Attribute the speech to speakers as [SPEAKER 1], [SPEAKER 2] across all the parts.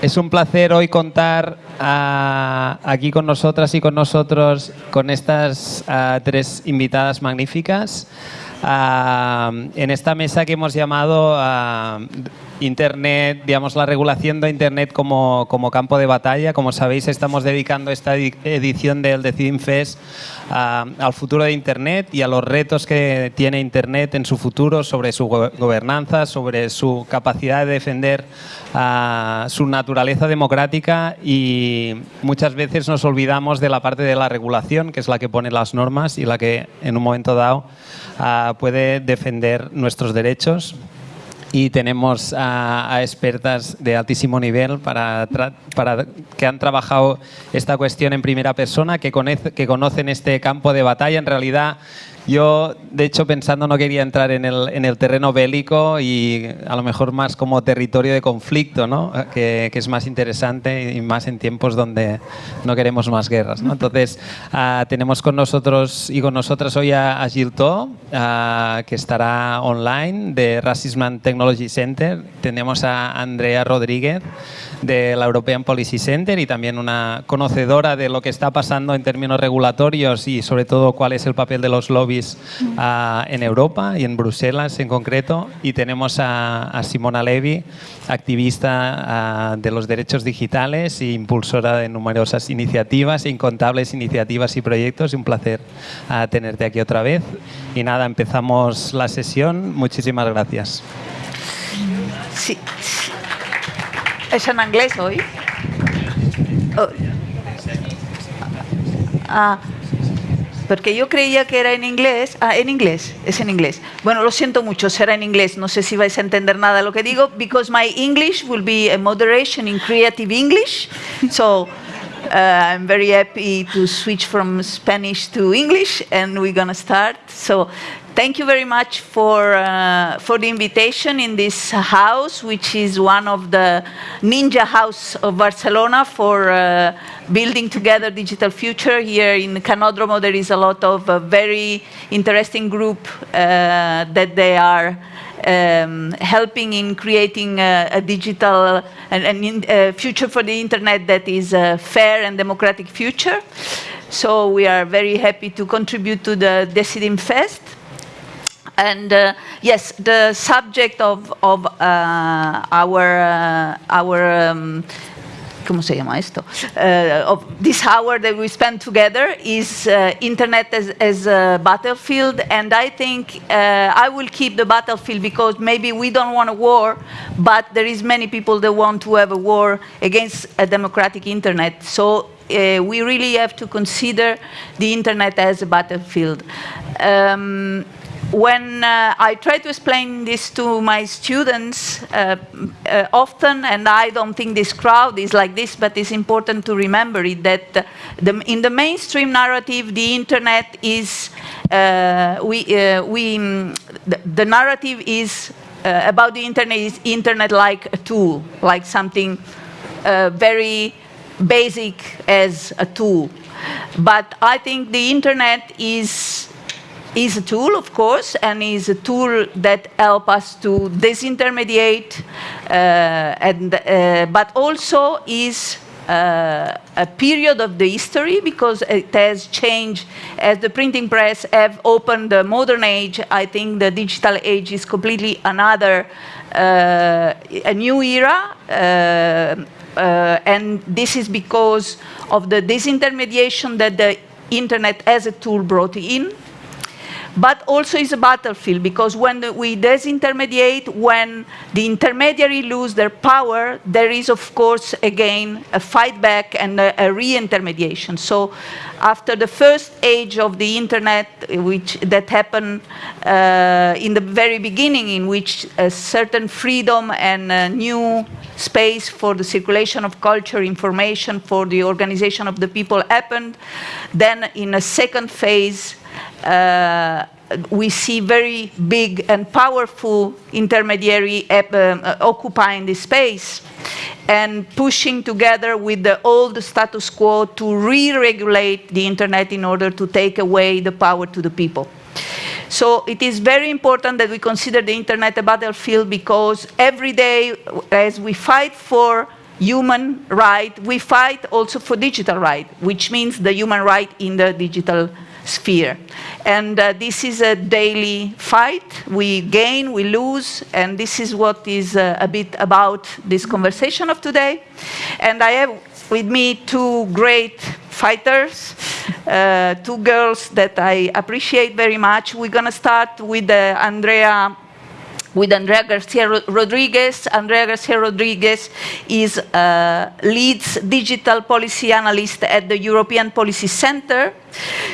[SPEAKER 1] Es un placer hoy contar ah, aquí con nosotras y con nosotros con estas ah, tres invitadas magníficas. Ah, en esta mesa que hemos llamado Internet, digamos, la regulación de Internet como, como, campo de batalla. Como sabéis, estamos dedicando esta edición del Decidim Fest al futuro de Internet y a los retos que tiene Internet en su futuro sobre su gobernanza, sobre su capacidad de defender su naturaleza democrática y muchas veces nos olvidamos de la parte de la regulación, que es la que pone las normas y la que en un momento dado puede defender nuestros derechos y tenemos a, expertas de altísimo nivel para, para, que han trabajado esta cuestión en primera persona, que, que conocen este campo de batalla. En realidad, yo, de hecho, pensando no quería entrar en el, en el, terreno bélico y a lo mejor más como territorio de conflicto, ¿no? que, que, es más interesante y más en tiempos donde no queremos más guerras. ¿no? Entonces, uh, tenemos con nosotros y con nosotras hoy a, a Gilto, uh, que estará online, de Racism Technology Center. Tenemos a Andrea Rodríguez, de la European Policy Center y también una conocedora de lo que está pasando en términos regulatorios y sobre todo cuál es el papel de los lobbies uh, en Europa y en Bruselas en concreto. Y tenemos a, a Simona Levy, activista uh, de los derechos digitales e impulsora de numerosas iniciativas, incontables iniciativas y proyectos. Y un placer uh, tenerte aquí otra vez. Y nada, empezamos la sesión. Muchísimas gracias.
[SPEAKER 2] Sí. ¿Es en inglés hoy? Oh. Ah, porque yo creía que era en inglés. Ah, en inglés, es en inglés. Bueno, lo siento mucho, será en inglés. No sé si vais a entender nada lo que digo, because my English will be a moderation in creative English. So uh, I'm very happy to switch from Spanish to English, and we're gonna start. So thank you very much for, uh, for the invitation in this house, which is one of the ninja house of Barcelona for uh, building together digital future. Here in Canodromo, there is a lot of uh, very interesting group uh, that they are um, helping in creating a, a digital and, and future for the internet that is a fair and democratic future. So we are very happy to contribute to the Decidim Fest. And uh, yes, the subject of, of uh, our, uh, our um. Uh, of this hour that we spend together is uh, internet as, as, a battlefield, and I think uh, I will keep the battlefield because maybe we don't want a war, but there is many people that want to have a war against a democratic internet. So uh, we really have to consider the internet as a battlefield. Um, when uh, I try to explain this to my students uh, uh, often, and I don't think this crowd is like this, but it's important to remember it, that the, in the mainstream narrative, the internet is, uh, we, uh, we, the, the, narrative is uh, about the internet is internet like a tool, like something very basic as a tool. But I think the internet is is a tool, of course, and is a tool that helps us to disintermediate, uh, and, uh, but also is uh, a period of the history because it has changed as the printing press have opened the modern age. I think the digital age is completely another, uh, a new era. Uh, uh, and this is because of the disintermediation that the internet as a tool brought in but also is a battlefield because when we disintermediate, when the intermediary lose their power, there is of course again a fight back and a, a re-intermediation. So after the first age of the internet, which that happened uh, in the very beginning, in which a certain freedom and a new space for the circulation of culture, information, for the organization of the people happened, then in a second phase, uh, we see very big and powerful intermediary uh, uh, occupying this space and pushing together with the old status quo to re-regulate the internet in order to take away the power to the people. So it is very important that we consider the internet a battlefield because every day as we fight for human right. We fight also for digital right, which means the human right in the digital sphere. And uh, this is a daily fight. We gain, we lose, and this is what is uh, a bit about this conversation of today. And I have with me two great fighters, uh, two girls that I appreciate very much. We're going to start with uh, Andrea with Andrea Garcia Rodriguez. Andrea Garcia Rodriguez is leads digital policy analyst at the European Policy Center.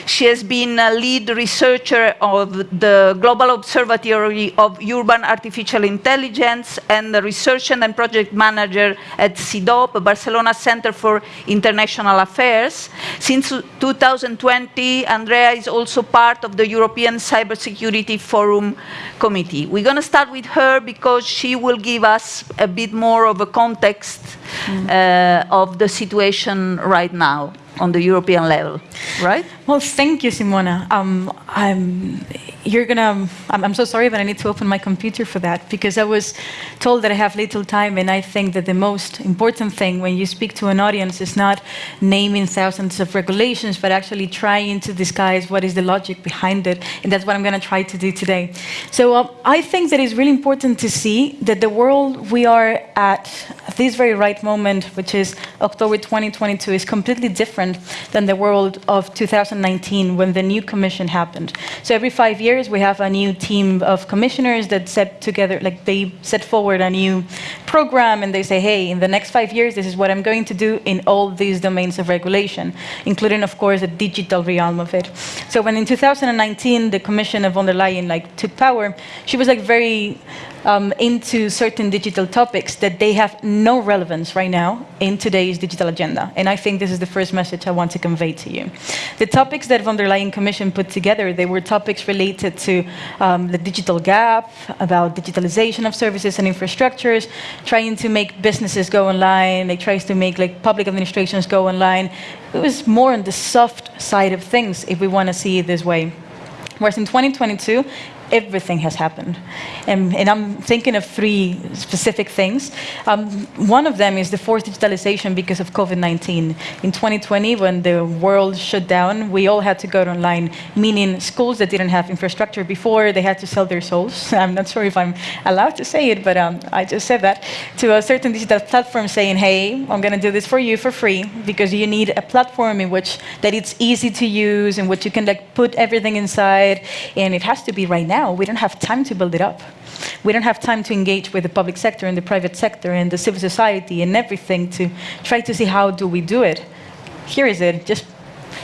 [SPEAKER 2] She has been a lead researcher of the Global Observatory of Urban Artificial Intelligence and the research and project manager at CIDOB, Barcelona Center for International Affairs. Since 2020, Andrea is also part of the European Cybersecurity Forum Committee. We're going to start with her because she will give us a bit more of a context mm. uh, of the situation right now on the European level, right?
[SPEAKER 3] Well, thank you, Simona. Um, I'm, you're gonna, I'm, I'm, so sorry, but I need to open my computer for that because I was told that I have little time and I think that the most important thing when you speak to an audience is not naming thousands of regulations, but actually trying to disguise what is the logic behind it. And that's what I'm gonna try to do today. So uh, I think that it's really important to see that the world we are at this very right moment, which is October 2022, is completely different than the world of 2019 when the new commission happened. So every five years we have a new team of commissioners that set together, like they set forward a new program and they say, hey, in the next five years, this is what I'm going to do in all these domains of regulation, including, of course, the digital realm of it. So when in 2019 the commission of von der Leyen like took power, she was like very um, into certain digital topics that they have no relevance right now in today's digital agenda. And I think this is the first message I want to convey to you. The topics that von der Leyen Commission put together, they were topics related to um, the digital gap, about digitalization of services and infrastructures, trying to make businesses go online, they tries to make like public administrations go online. It was more on the soft side of things if we want to see it this way. Whereas in 2022, everything has happened. And, and, I'm thinking of three specific things. Um, one of them is the forced digitalization because of COVID-19. In 2020, when the world shut down, we all had to go online, meaning schools that didn't have infrastructure before, they had to sell their souls. I'm not sure if I'm allowed to say it, but um, I just said that, to a certain digital platform saying, hey, I'm going to do this for you for free because you need a platform in which that it's easy to use, in which you can like put everything inside, and it has to be right now now, we don't have time to build it up. We don't have time to engage with the public sector and the private sector and the civil society and everything to try to see how do we do it. Here is it, just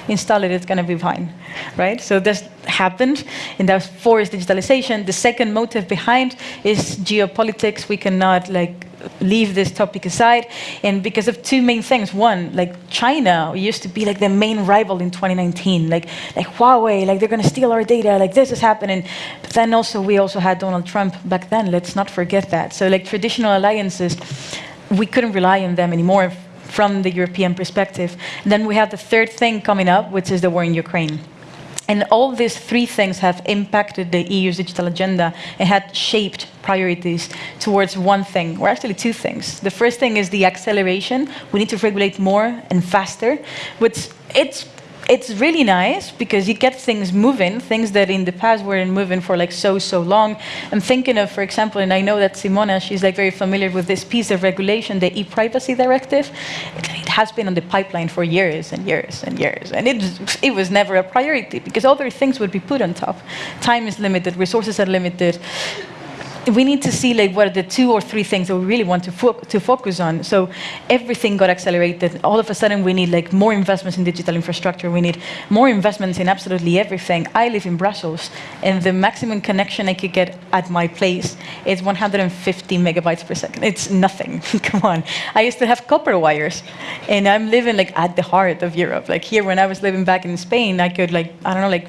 [SPEAKER 3] install it, it's going to be fine, right? So this happened, and that's forced digitalization. The second motive behind is geopolitics. We cannot like leave this topic aside. And because of two main things. One, like China used to be like the main rival in 2019. Like, like Huawei, like they're going to steal our data, like this is happening. But then also, we also had Donald Trump back then. Let's not forget that. So like traditional alliances, we couldn't rely on them anymore from the European perspective. And then we have the third thing coming up, which is the war in Ukraine. And all these three things have impacted the EU's digital agenda and had shaped priorities towards one thing, or actually two things. The first thing is the acceleration. We need to regulate more and faster, which it's it's really nice because you get things moving, things that in the past weren't moving for like so, so long. I'm thinking of, for example, and I know that Simona, she's like very familiar with this piece of regulation, the e-privacy directive. It, has been on the pipeline for years and years and years. And it, it was never a priority because other things would be put on top. Time is limited, resources are limited we need to see like what are the two or three things that we really want to, fo to focus on. So everything got accelerated. All of a sudden, we need like more investments in digital infrastructure. We need more investments in absolutely everything. I live in Brussels, and the maximum connection I could get at my place is 150 megabytes per second. It's nothing. Come on. I used to have copper wires, and I'm living like at the heart of Europe. Like here, when I was living back in Spain, I could like I don't know like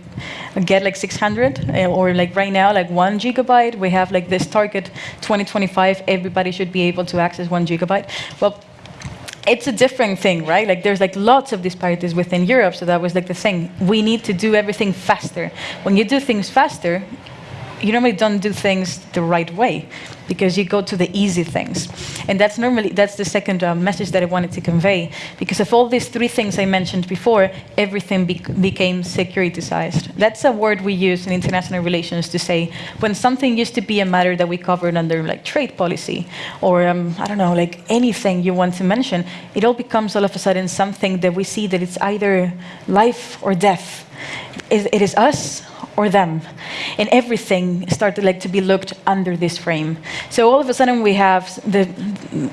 [SPEAKER 3] get like 600, eh, or like right now like one gigabyte. We have like this this target 2025, everybody should be able to access one gigabyte. Well, it's a different thing, right? Like there's like lots of disparities within Europe, so that was like the thing. We need to do everything faster. When you do things faster, you normally don't do things the right way because you go to the easy things. And that's normally, that's the second uh, message that I wanted to convey. Because of all these three things I mentioned before, everything be became securitized. That's a word we use in international relations to say when something used to be a matter that we covered under like trade policy or um, I don't know, like anything you want to mention, it all becomes all of a sudden something that we see that it's either life or death. It is us or them. And everything started like to be looked under this frame. So all of a sudden we have the,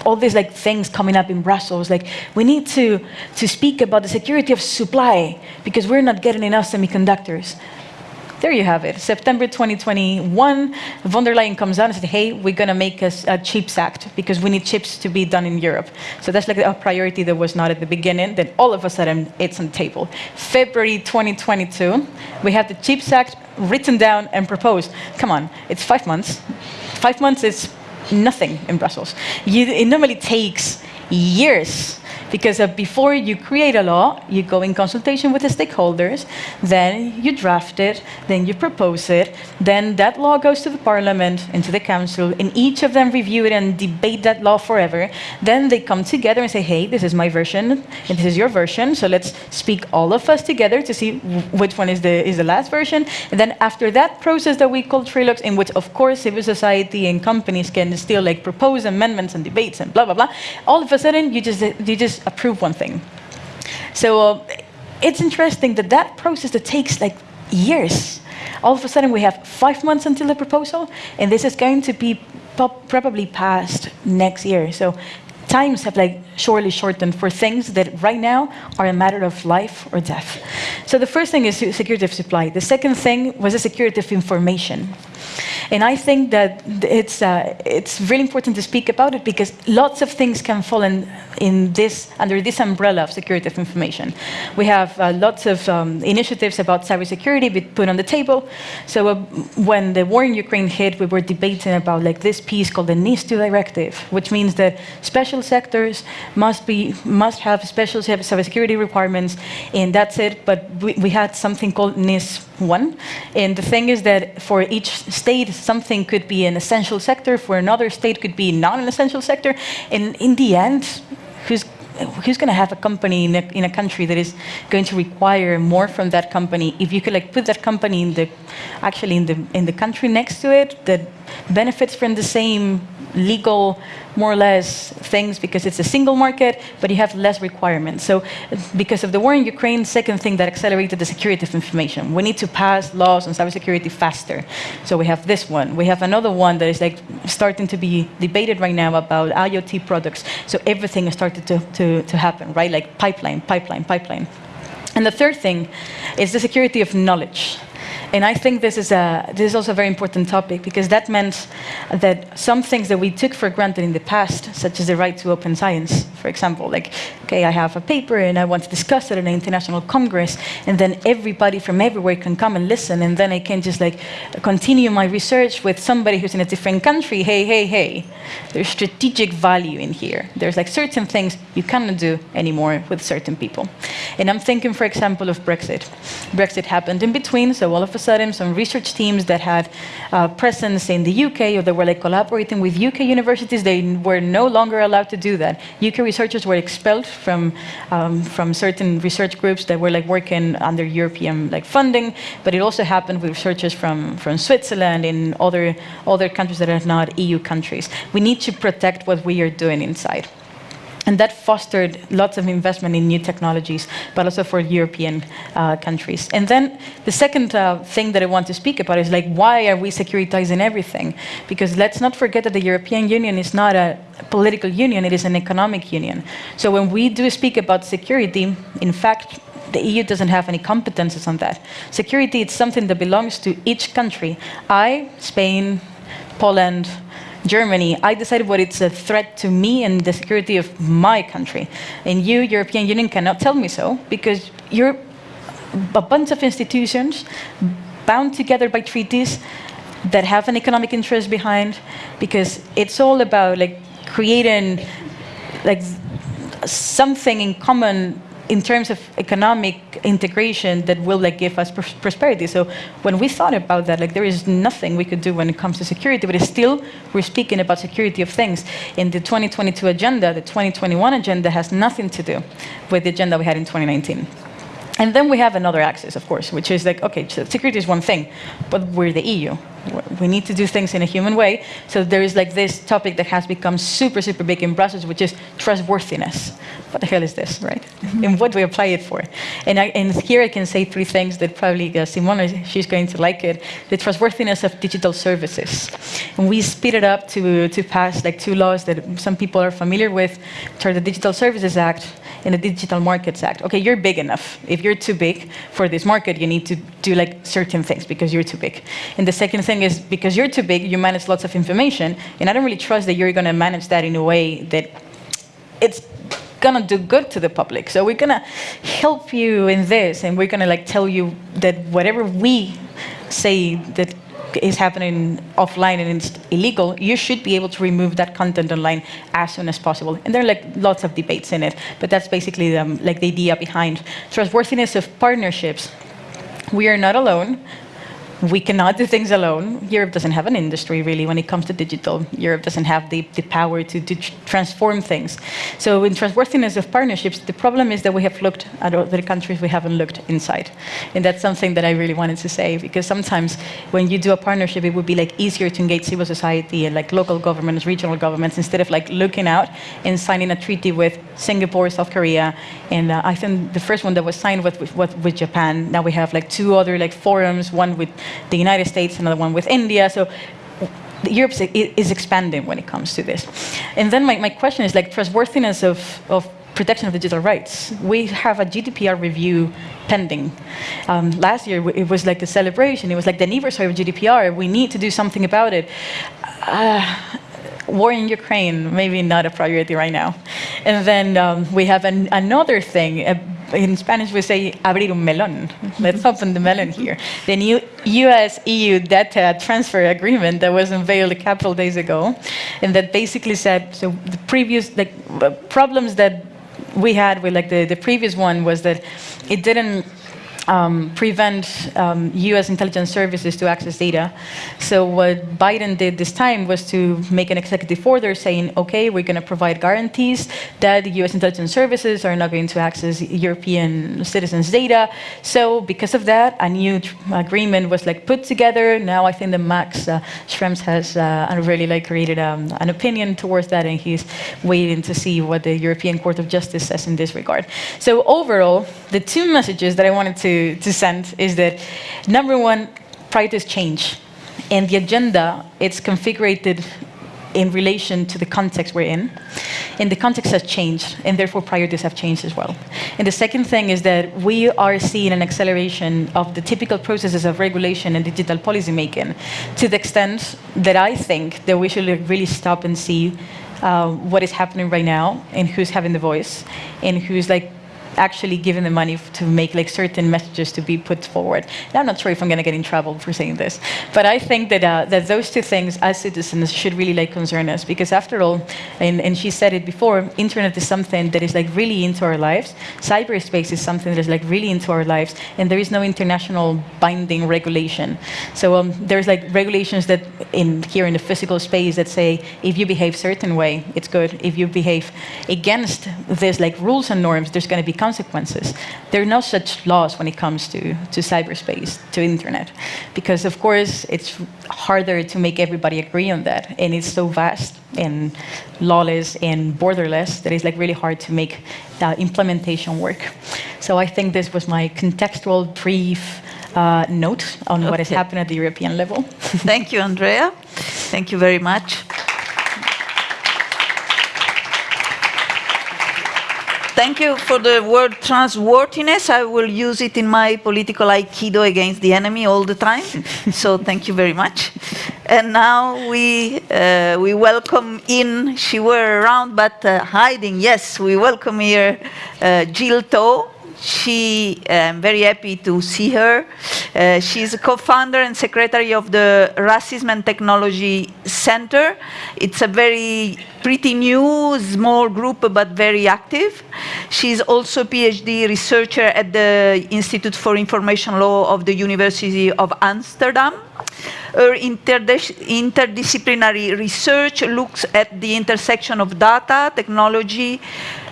[SPEAKER 3] all these like things coming up in Brussels, like we need to, to speak about the security of supply because we're not getting enough semiconductors there you have it. September 2021, von der Leyen comes out and says, hey, we're going to make a, a, CHIPS Act because we need chips to be done in Europe. So that's like a priority that was not at the beginning. Then all of a sudden, it's on the table. February 2022, we have the CHIPS Act written down and proposed. Come on, it's five months. Five months is nothing in Brussels. You, it normally takes years because before you create a law, you go in consultation with the stakeholders, then you draft it, then you propose it, then that law goes to the parliament and to the council, and each of them review it and debate that law forever. Then they come together and say, hey, this is my version, and this is your version, so let's speak all of us together to see which one is the, is the last version. And then after that process that we call trilogues, in which of course civil society and companies can still like propose amendments and debates and blah, blah, blah, all of a sudden you just, you just approve one thing. So uh, it's interesting that that process that takes like years, all of a sudden we have five months until the proposal, and this is going to be probably passed next year. So times have like surely shortened for things that right now are a matter of life or death. So the first thing is security of supply. The second thing was the security of information. And I think that it's, uh, it's really important to speak about it because lots of things can fall in, in this, under this umbrella of security of information. We have uh, lots of um, initiatives about cybersecurity put on the table. So uh, when the war in Ukraine hit, we were debating about like this piece called the NIS2 directive, which means that special sectors must, be, must have special cybersecurity requirements, and that's it. But we, we had something called NIS1. And the thing is that for each state, something could be an essential sector, for another state could be not an essential sector. And in the end, who's who's going to have a company in a, in a country that is going to require more from that company if you could like put that company in the actually in the in the country next to it that benefits from the same legal, more or less, things because it's a single market, but you have less requirements. So because of the war in Ukraine, second thing that accelerated the security of information. We need to pass laws on cybersecurity faster. So we have this one. We have another one that is like starting to be debated right now about IoT products. So everything has started to, to, to happen, right? Like pipeline, pipeline, pipeline. And the third thing is the security of knowledge. And I think this is, a, this is also a very important topic because that meant that some things that we took for granted in the past, such as the right to open science, for example, like, okay, I have a paper and I want to discuss it in an international congress, and then everybody from everywhere can come and listen, and then I can just like continue my research with somebody who's in a different country. Hey, hey, hey, there's strategic value in here. There's like certain things you cannot do anymore with certain people. And I'm thinking, for example, of Brexit. Brexit happened in between, so all of a sudden, some research teams that had uh, presence in the UK or that were like collaborating with UK universities, they were no longer allowed to do that. UK researchers were expelled from, um, from certain research groups that were like working under European like funding, but it also happened with researchers from, from Switzerland and other, other countries that are not EU countries. We need to protect what we are doing inside. And that fostered lots of investment in new technologies, but also for European uh, countries. And then the second uh, thing that I want to speak about is like, why are we securitizing everything? Because let's not forget that the European Union is not a political union, it is an economic union. So when we do speak about security, in fact, the EU doesn't have any competences on that. Security is something that belongs to each country. I, Spain, Poland, Germany, I decided what it's a threat to me and the security of my country. And you, European Union, cannot tell me so because you're a bunch of institutions bound together by treaties that have an economic interest behind because it's all about like creating like something in common in terms of economic integration that will like give us pros prosperity. So when we thought about that, like there is nothing we could do when it comes to security, but still we're speaking about security of things. In the 2022 agenda, the 2021 agenda has nothing to do with the agenda we had in 2019. And then we have another axis, of course, which is like, okay, so security is one thing, but we're the EU. We need to do things in a human way. So there is like this topic that has become super, super big in Brussels, which is trustworthiness. What the hell is this, right? and what do we apply it for? And, I, and here I can say three things that probably uh, Simona, she's going to like it. The trustworthiness of digital services. And we speed it up to, to pass like two laws that some people are familiar with, which are the Digital Services Act and the Digital Markets Act. Okay, you're big enough. If you're too big for this market, you need to do like certain things because you're too big. And the second thing is because you're too big, you manage lots of information, and I don't really trust that you're going to manage that in a way that it's gonna do good to the public. So we're gonna help you in this, and we're gonna like tell you that whatever we say that is happening offline and it's illegal, you should be able to remove that content online as soon as possible. And there are like lots of debates in it, but that's basically um, like the idea behind trustworthiness of partnerships. We are not alone we cannot do things alone. Europe doesn't have an industry, really, when it comes to digital. Europe doesn't have the, the power to, to transform things. So in trustworthiness of partnerships, the problem is that we have looked at other countries, we haven't looked inside. And that's something that I really wanted to say, because sometimes when you do a partnership, it would be like easier to engage civil society and like local governments, regional governments, instead of like looking out and signing a treaty with Singapore, South Korea, and uh, I think the first one that was signed with, with, with Japan. Now we have like two other like forums, one with the United States, another one with India. So Europe is expanding when it comes to this. And then my, my question is like trustworthiness of, of protection of digital rights. We have a GDPR review pending. Um, last year, it was like the celebration. It was like the anniversary of GDPR. We need to do something about it. Uh, war in Ukraine, maybe not a priority right now. And then um, we have an, another thing, uh, in Spanish we say abrir un melón. Let's open the melon here. The new US-EU data transfer agreement that was unveiled a couple days ago, and that basically said, so the previous like, problems that we had with like the, the previous one was that it didn't um, prevent um, US intelligence services to access data. So what Biden did this time was to make an executive order saying, okay, we're going to provide guarantees that US intelligence services are not going to access European citizens' data. So because of that, a new agreement was like put together. Now I think the Max uh, Schrems has uh, really like created um, an opinion towards that, and he's waiting to see what the European Court of Justice says in this regard. So overall, the two messages that I wanted to to, send is that number one, priorities change. And the agenda, it's configured in relation to the context we're in. And the context has changed, and therefore priorities have changed as well. And the second thing is that we are seeing an acceleration of the typical processes of regulation and digital policy making to the extent that I think that we should really stop and see uh, what is happening right now and who's having the voice and who's like actually given the money to make like certain messages to be put forward. And I'm not sure if I'm going to get in trouble for saying this, but I think that uh, that those two things as citizens should really like concern us because after all, and, and she said it before, internet is something that is like really into our lives. Cyberspace is something that is like really into our lives, and there is no international binding regulation. So um, there's like regulations that in here in the physical space that say if you behave certain way, it's good. If you behave against this like rules and norms, there's going to be. There are no such laws when it comes to, to cyberspace, to internet, because of course it's harder to make everybody agree on that, and it's so vast and lawless and borderless that it's like really hard to make the implementation work. So I think this was my contextual brief uh, note on okay. what has happened at the European level.
[SPEAKER 2] Thank you, Andrea. Thank you very much. Thank you for the word trustworthiness. I will use it in my political aikido against the enemy all the time. so thank you very much. And now we, uh, we welcome in, she were around but uh, hiding, yes, we welcome here uh, Jill Toh she, I'm very happy to see her. Uh, she's a co-founder and secretary of the Racism and Technology Center. It's a very pretty new, small group, but very active. She's also a PhD researcher at the Institute for Information Law of the University of Amsterdam. Her interdis interdisciplinary research looks at the intersection of data, technology,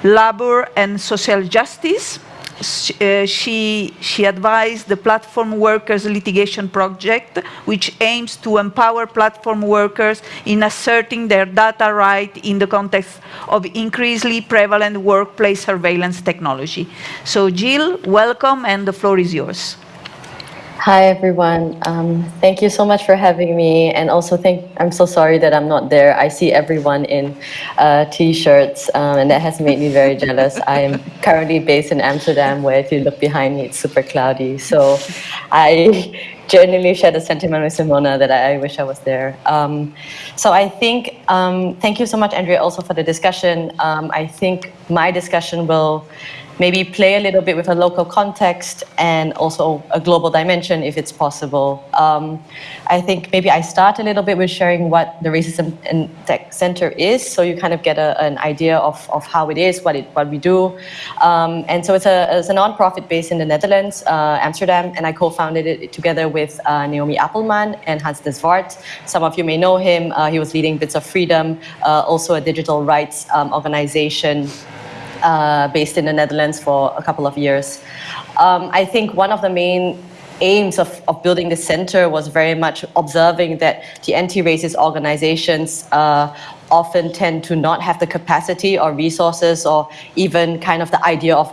[SPEAKER 2] labor, and social justice. Uh, she, she advised the Platform Workers Litigation Project, which aims to empower platform workers in asserting their data right in the context of increasingly prevalent workplace surveillance technology. So Jill, welcome, and the floor is yours.
[SPEAKER 4] Hi everyone. Um, thank you so much for having me, and also thank. I'm so sorry that I'm not there. I see everyone in uh, t-shirts, um, and that has made me very jealous. I am currently based in Amsterdam, where if you look behind me, it's super cloudy. So, I genuinely share the sentiment with Simona that I, wish I was there. Um, so I think. Um, thank you so much, Andrea, also for the discussion. Um, I think my discussion will maybe play a little bit with a local context and also a global dimension if it's possible. Um, I think maybe I start a little bit with sharing what the Racism and Tech Center is, so you kind of get a, an idea of, of how it is, what, it, what we do. Um, and so it's a, it's a nonprofit based in the Netherlands, uh, Amsterdam, and I co-founded it together with uh, Naomi Appelman and Hans de Zwart. Some of you may know him. Uh, he was leading Bits of Freedom, uh, also a digital rights um, organization uh, based in the Netherlands for a couple of years. Um, I think one of the main aims of, of building the center was very much observing that the anti-racist organizations uh, often tend to not have the capacity or resources or even kind of the idea of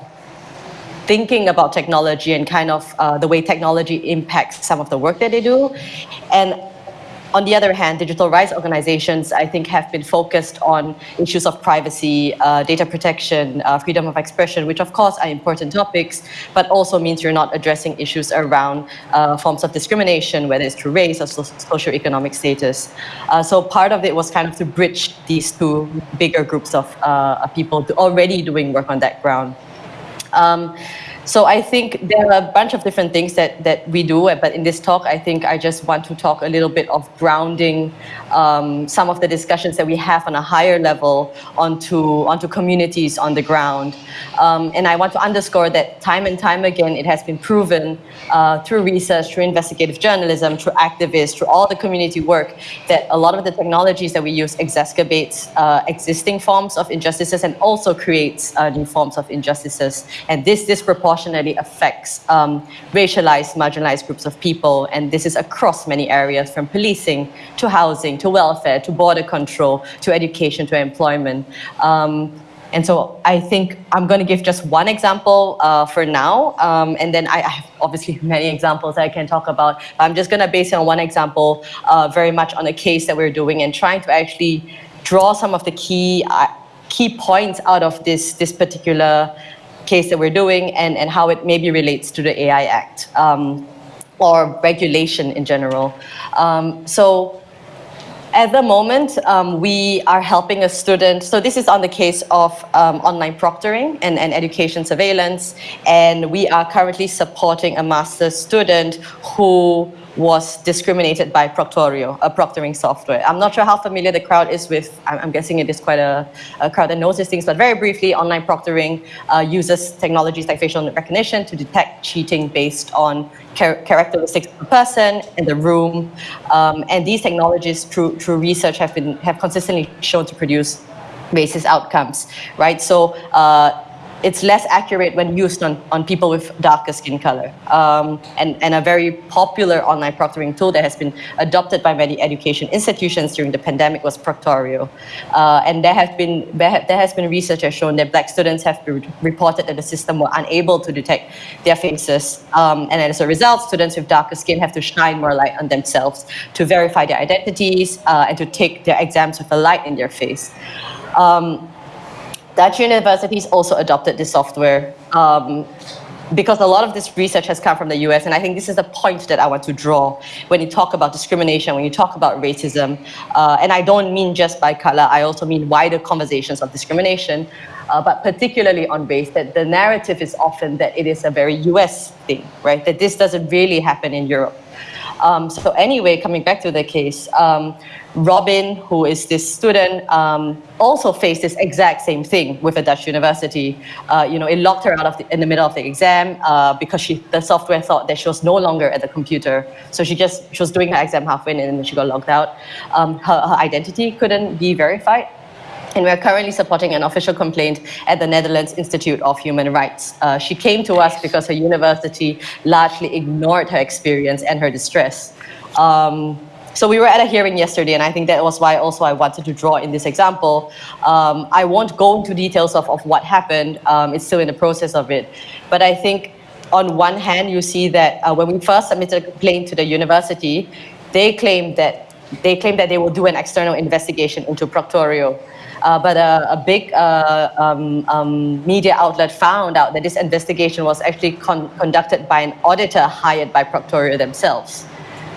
[SPEAKER 4] thinking about technology and kind of uh, the way technology impacts some of the work that they do. And on the other hand, digital rights organizations, I think, have been focused on issues of privacy, uh, data protection, uh, freedom of expression, which of course are important topics, but also means you're not addressing issues around uh, forms of discrimination, whether it's through race or so socioeconomic status. Uh, so part of it was kind of to bridge these two bigger groups of uh, people already doing work on that ground. Um, so I think there are a bunch of different things that, that we do, but in this talk, I think I just want to talk a little bit of grounding um, some of the discussions that we have on a higher level onto, onto communities on the ground. Um, and I want to underscore that time and time again, it has been proven uh, through research, through investigative journalism, through activists, through all the community work, that a lot of the technologies that we use exacerbates uh, existing forms of injustices and also creates uh, new forms of injustices. And this disproportionately disproportionately affects um, racialized, marginalized groups of people. And this is across many areas from policing to housing to welfare to border control to education to employment. Um, and so I think I'm going to give just one example uh, for now. Um, and then I, I, have obviously many examples I can talk about. I'm just going to base it on one example, uh, very much on a case that we're doing and trying to actually draw some of the key uh, key points out of this, this particular case that we're doing and, and how it maybe relates to the AI Act um, or regulation in general. Um, so at the moment, um, we are helping a student. So this is on the case of um, online proctoring and, and education surveillance. And we are currently supporting a master's student who was discriminated by Proctorio, a proctoring software. I'm not sure how familiar the crowd is with, I'm, guessing it is quite a, a, crowd that knows these things, but very briefly, online proctoring uh, uses technologies like facial recognition to detect cheating based on char characteristics of the person in the room. Um, and these technologies, through, through research, have, been, have consistently shown to produce racist outcomes, right? So uh, it's less accurate when used on, on people with darker skin color. Um, and, and a very popular online proctoring tool that has been adopted by many education institutions during the pandemic was Proctorio. Uh, and there, have been, there has been research has shown that black students have reported that the system were unable to detect their faces. Um, and as a result, students with darker skin have to shine more light on themselves to verify their identities uh, and to take their exams with a light in their face. Um, Dutch universities also adopted this software. Um, because a lot of this research has come from the US, and I think this is the point that I want to draw when you talk about discrimination, when you talk about racism, uh, and I don't mean just by color, I also mean wider conversations of discrimination, uh, but particularly on race, that the narrative is often that it is a very US thing, right? That this doesn't really happen in Europe. Um, so anyway, coming back to the case, um, Robin, who is this student, um, also faced this exact same thing with a Dutch university. Uh, you know, it locked her out of the, in the middle of the exam uh, because she, the software thought that she was no longer at the computer. So she just she was doing her exam halfway and then she got locked out. Um, her, her identity couldn't be verified. And we're currently supporting an official complaint at the Netherlands Institute of Human Rights. Uh, she came to us because her university largely ignored her experience and her distress. Um, so we were at a hearing yesterday, and I think that was why also I wanted to draw in this example. Um, I won't go into details of, of what happened. Um, it's still in the process of it. But I think on one hand, you see that uh, when we first submitted a complaint to the university, they claimed that they claimed that they will do an external investigation into Proctorio. Uh, but a, a big uh, um, um, media outlet found out that this investigation was actually con conducted by an auditor hired by Proctorio themselves,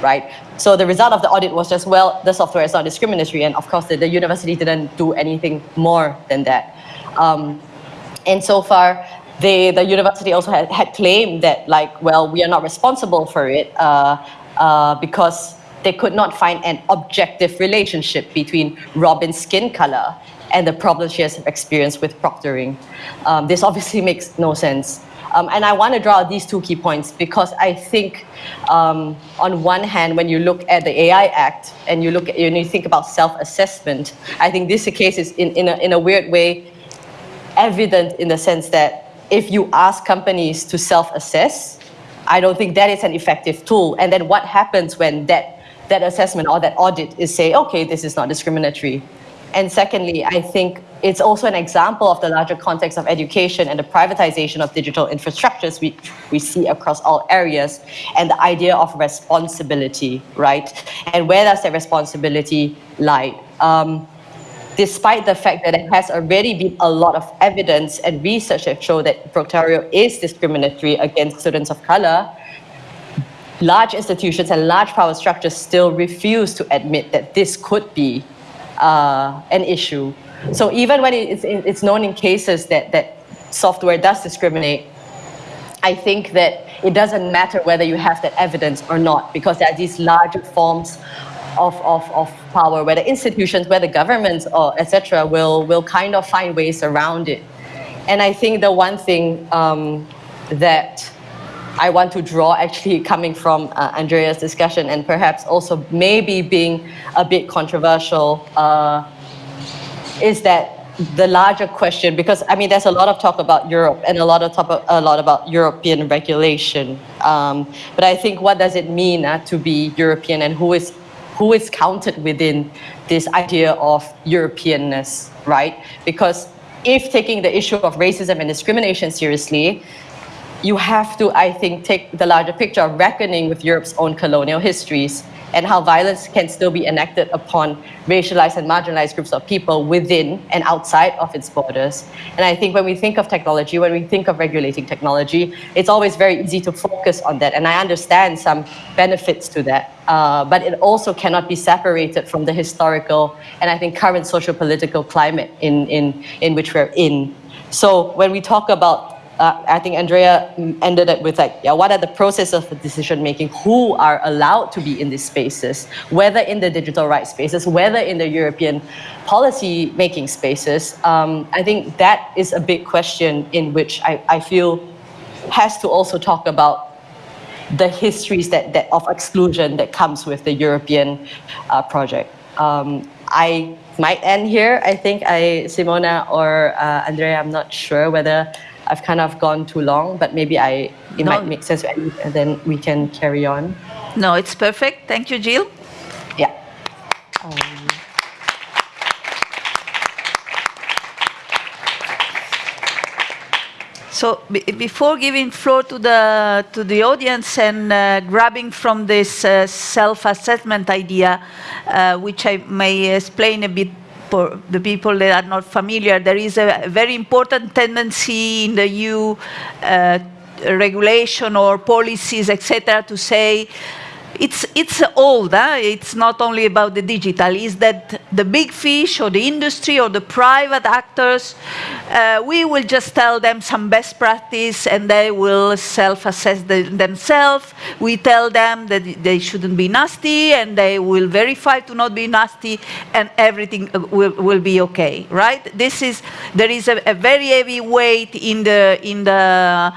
[SPEAKER 4] right? So the result of the audit was just, well, the software is not discriminatory. And of course, the, the university didn't do anything more than that. Um, and so far, they, the university also had, had claimed that, like, well, we are not responsible for it uh, uh, because they could not find an objective relationship between Robin's skin color and the problems she has experienced with proctoring. Um, this obviously makes no sense. Um, and I want to draw these two key points because I think, um, on one hand, when you look at the AI Act and you look at, and you think about self-assessment, I think this case is in, in, a, in a weird way evident in the sense that if you ask companies to self-assess, I don't think that is an effective tool. And then what happens when that, that assessment or that audit is say, okay, this is not discriminatory. And secondly, I think it's also an example of the larger context of education and the privatization of digital infrastructures we, we see across all areas and the idea of responsibility, right? And where does that responsibility lie? Um, despite the fact that there has already been a lot of evidence and research that show that Proctorio is discriminatory against students of color, large institutions and large power structures still refuse to admit that this could be uh, an issue so even when it's, it's known in cases that, that software does discriminate, I think that it doesn't matter whether you have that evidence or not, because there are these larger forms of, of, of power where the institutions, where the governments, or etc., will, will kind of find ways around it. And I think the one thing um, that I want to draw actually coming from uh, Andrea's discussion and perhaps also maybe being a bit controversial uh, is that the larger question, because I mean, there's a lot of talk about Europe and a lot of talk, a lot about European regulation. Um, but I think what does it mean uh, to be European and who is who is counted within this idea of Europeanness, right? Because if taking the issue of racism and discrimination seriously, you have to, I think, take the larger picture of reckoning with Europe's own colonial histories and how violence can still be enacted upon racialized and marginalized groups of people within and outside of its borders. And I think when we think of technology, when we think of regulating technology, it's always very easy to focus on that. And I understand some benefits to that, uh, but it also cannot be separated from the historical and I think current social political climate in, in, in which we're in. So when we talk about uh, I think Andrea ended it with like, yeah, what are the processes of decision making? Who are allowed to be in these spaces? Whether in the digital rights spaces, whether in the European policy making spaces. Um, I think that is a big question in which I, I feel has to also talk about the histories that, that of exclusion that comes with the European uh, project. Um, I might end here. I think I, Simona or uh, Andrea, I'm not sure whether I've kind of gone too long, but maybe I it no. might make sense and then we can carry on.
[SPEAKER 2] No, it's perfect. Thank you, Jill.
[SPEAKER 4] Yeah. Um,
[SPEAKER 2] So before giving floor to the to the audience and uh, grabbing from this uh, self-assessment idea, uh, which I may explain a bit for the people that are not familiar, there is a very important tendency in the EU uh, regulation or policies, etc., to say it's, it's old, huh? it's not only about the digital, is that the big fish or the industry or the private actors, uh, we will just tell them some best practice and they will self-assess the, themselves. We tell them that they shouldn't be nasty and they will verify to not be nasty and everything uh, will, will be okay, right? This is, there is a, a very heavy weight in the, in the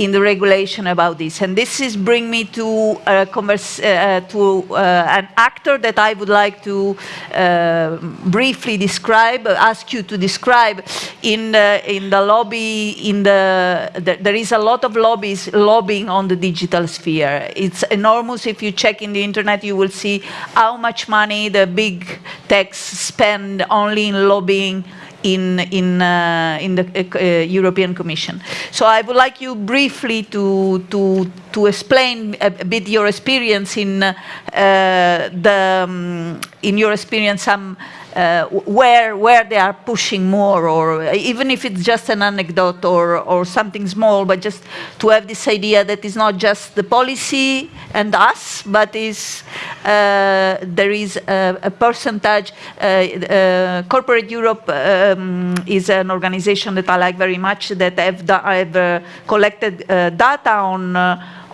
[SPEAKER 2] in the regulation about this. And this is bring me to, uh, uh, to uh, an actor that I would like to uh, briefly describe, ask you to describe in the, in the lobby, in the, the, there is a lot of lobbies lobbying on the digital sphere. It's enormous. If you check in the internet, you will see how much money the big techs spend only in lobbying in, in, uh, in the uh, uh, European Commission. So I would like you briefly to, to, to explain a, bit your experience in, uh, the, um, in your experience some uh, where, where they are pushing more, or even if it's just an anecdote or, or something small, but just to have this idea that it's not just the policy and us, but is, uh, there is a, a percentage. Uh, uh Corporate Europe um, is an organization that I like very much that have, have uh, collected uh, data on,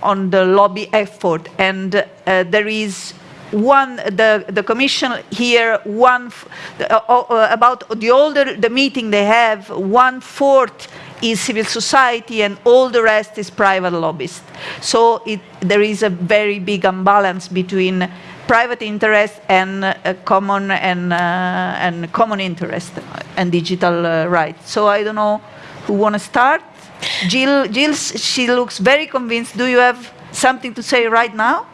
[SPEAKER 2] on the lobby effort, and there is one, the, the commission here, one, uh, uh, about the older the meeting they have, one fourth is civil society and all the rest is private lobbyists. So it, there is a very big imbalance between private interest and uh, common and, uh, and common interest and digital uh, rights. So I don't know who want to start. Jill, Jill, she looks very convinced. Do you have something to say right now?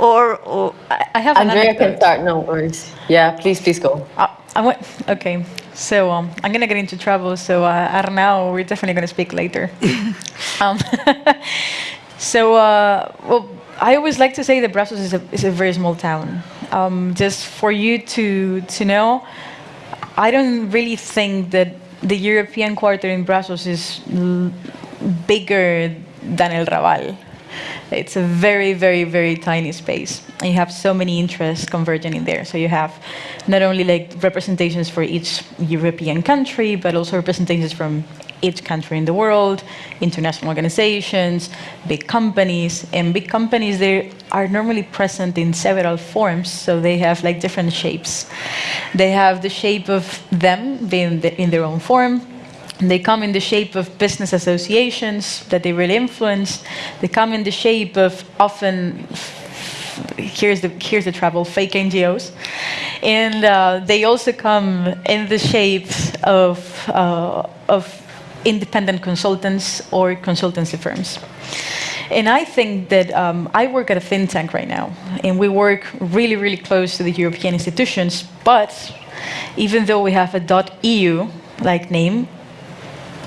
[SPEAKER 2] Or, or
[SPEAKER 3] I have
[SPEAKER 4] Andrea can start, no worries. Yeah, please, please go.
[SPEAKER 3] Uh, I went, okay, so um, I'm gonna get into trouble, so uh, Arnau, we're definitely gonna speak later. um, so, uh, well, I always like to say that Brussels is a, is a very small town. Um, just for you to, to know, I don't really think that the European quarter in Brussels is bigger than El Raval. It's a very, very, very tiny space. And you have so many interests converging in there. So you have not only like representations for each European country, but also representations from each country in the world, international organizations, big companies, and big companies they are normally present in several forms, so they have like different shapes. They have the shape of them being in their own form, they come in the shape of business associations that they really influence. They come in the shape of often, here's the, here's the trouble, fake NGOs. And uh, they also come in the shape of, uh, of independent consultants or consultancy firms. And I think that um, I work at a think tank right now, and we work really, really close to the European institutions, but even though we have a .eu like name,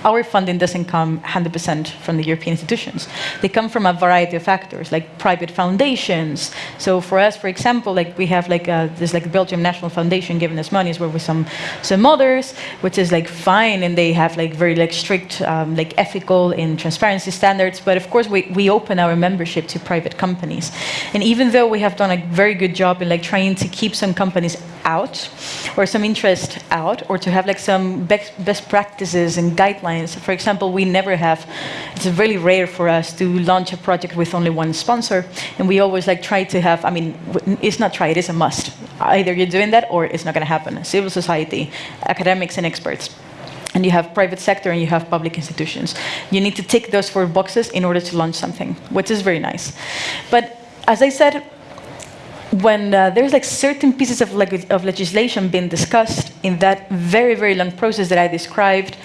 [SPEAKER 3] our funding doesn't come 100% from the European institutions. They come from a variety of factors, like private foundations. So for us, for example, like we have like a, this like Belgium National Foundation giving us money, as well with some some others, which is like fine, and they have like very like strict um, like ethical and transparency standards. But of course, we we open our membership to private companies, and even though we have done a very good job in like trying to keep some companies out, or some interest out, or to have like some best, best practices and guidelines for example, we never have, it's really rare for us to launch a project with only one sponsor. And we always like try to have, I mean, it's not try, it is a must. Either you're doing that or it's not going to happen. Civil society, academics and experts and you have private sector and you have public institutions. You need to tick those four boxes in order to launch something, which is very nice. But as I said, when uh, there's like certain pieces of, leg of legislation being discussed in that very, very long process that I described,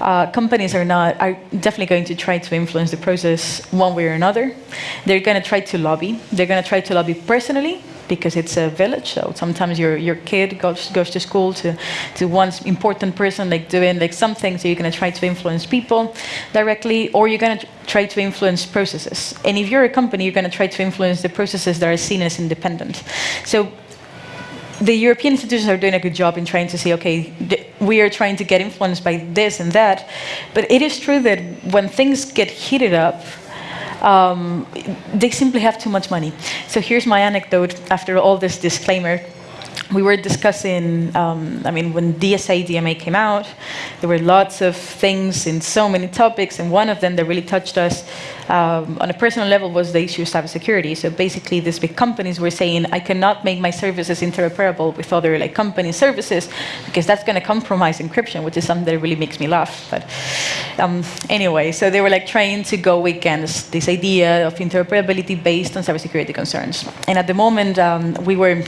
[SPEAKER 3] uh, companies are not are definitely going to try to influence the process one way or another. They're going to try to lobby. They're going to try to lobby personally because it's a village. So sometimes your your kid goes goes to school to to one important person like doing like something. So you're going to try to influence people directly, or you're going to try to influence processes. And if you're a company, you're going to try to influence the processes that are seen as independent. So the European institutions are doing a good job in trying to say, okay, we are trying to get influenced by this and that. But it is true that when things get heated up, um, they simply have too much money. So here's my anecdote after all this disclaimer we were discussing, um, I mean, when DSA DMA came out, there were lots of things in so many topics, and one of them that really touched us um, on a personal level was the issue of cybersecurity. So basically, these big companies were saying, I cannot make my services interoperable with other like company services because that's going to compromise encryption, which is something that really makes me laugh. But um, anyway, so they were like trying to go against this idea of interoperability based on cybersecurity concerns. And at the moment, um, we were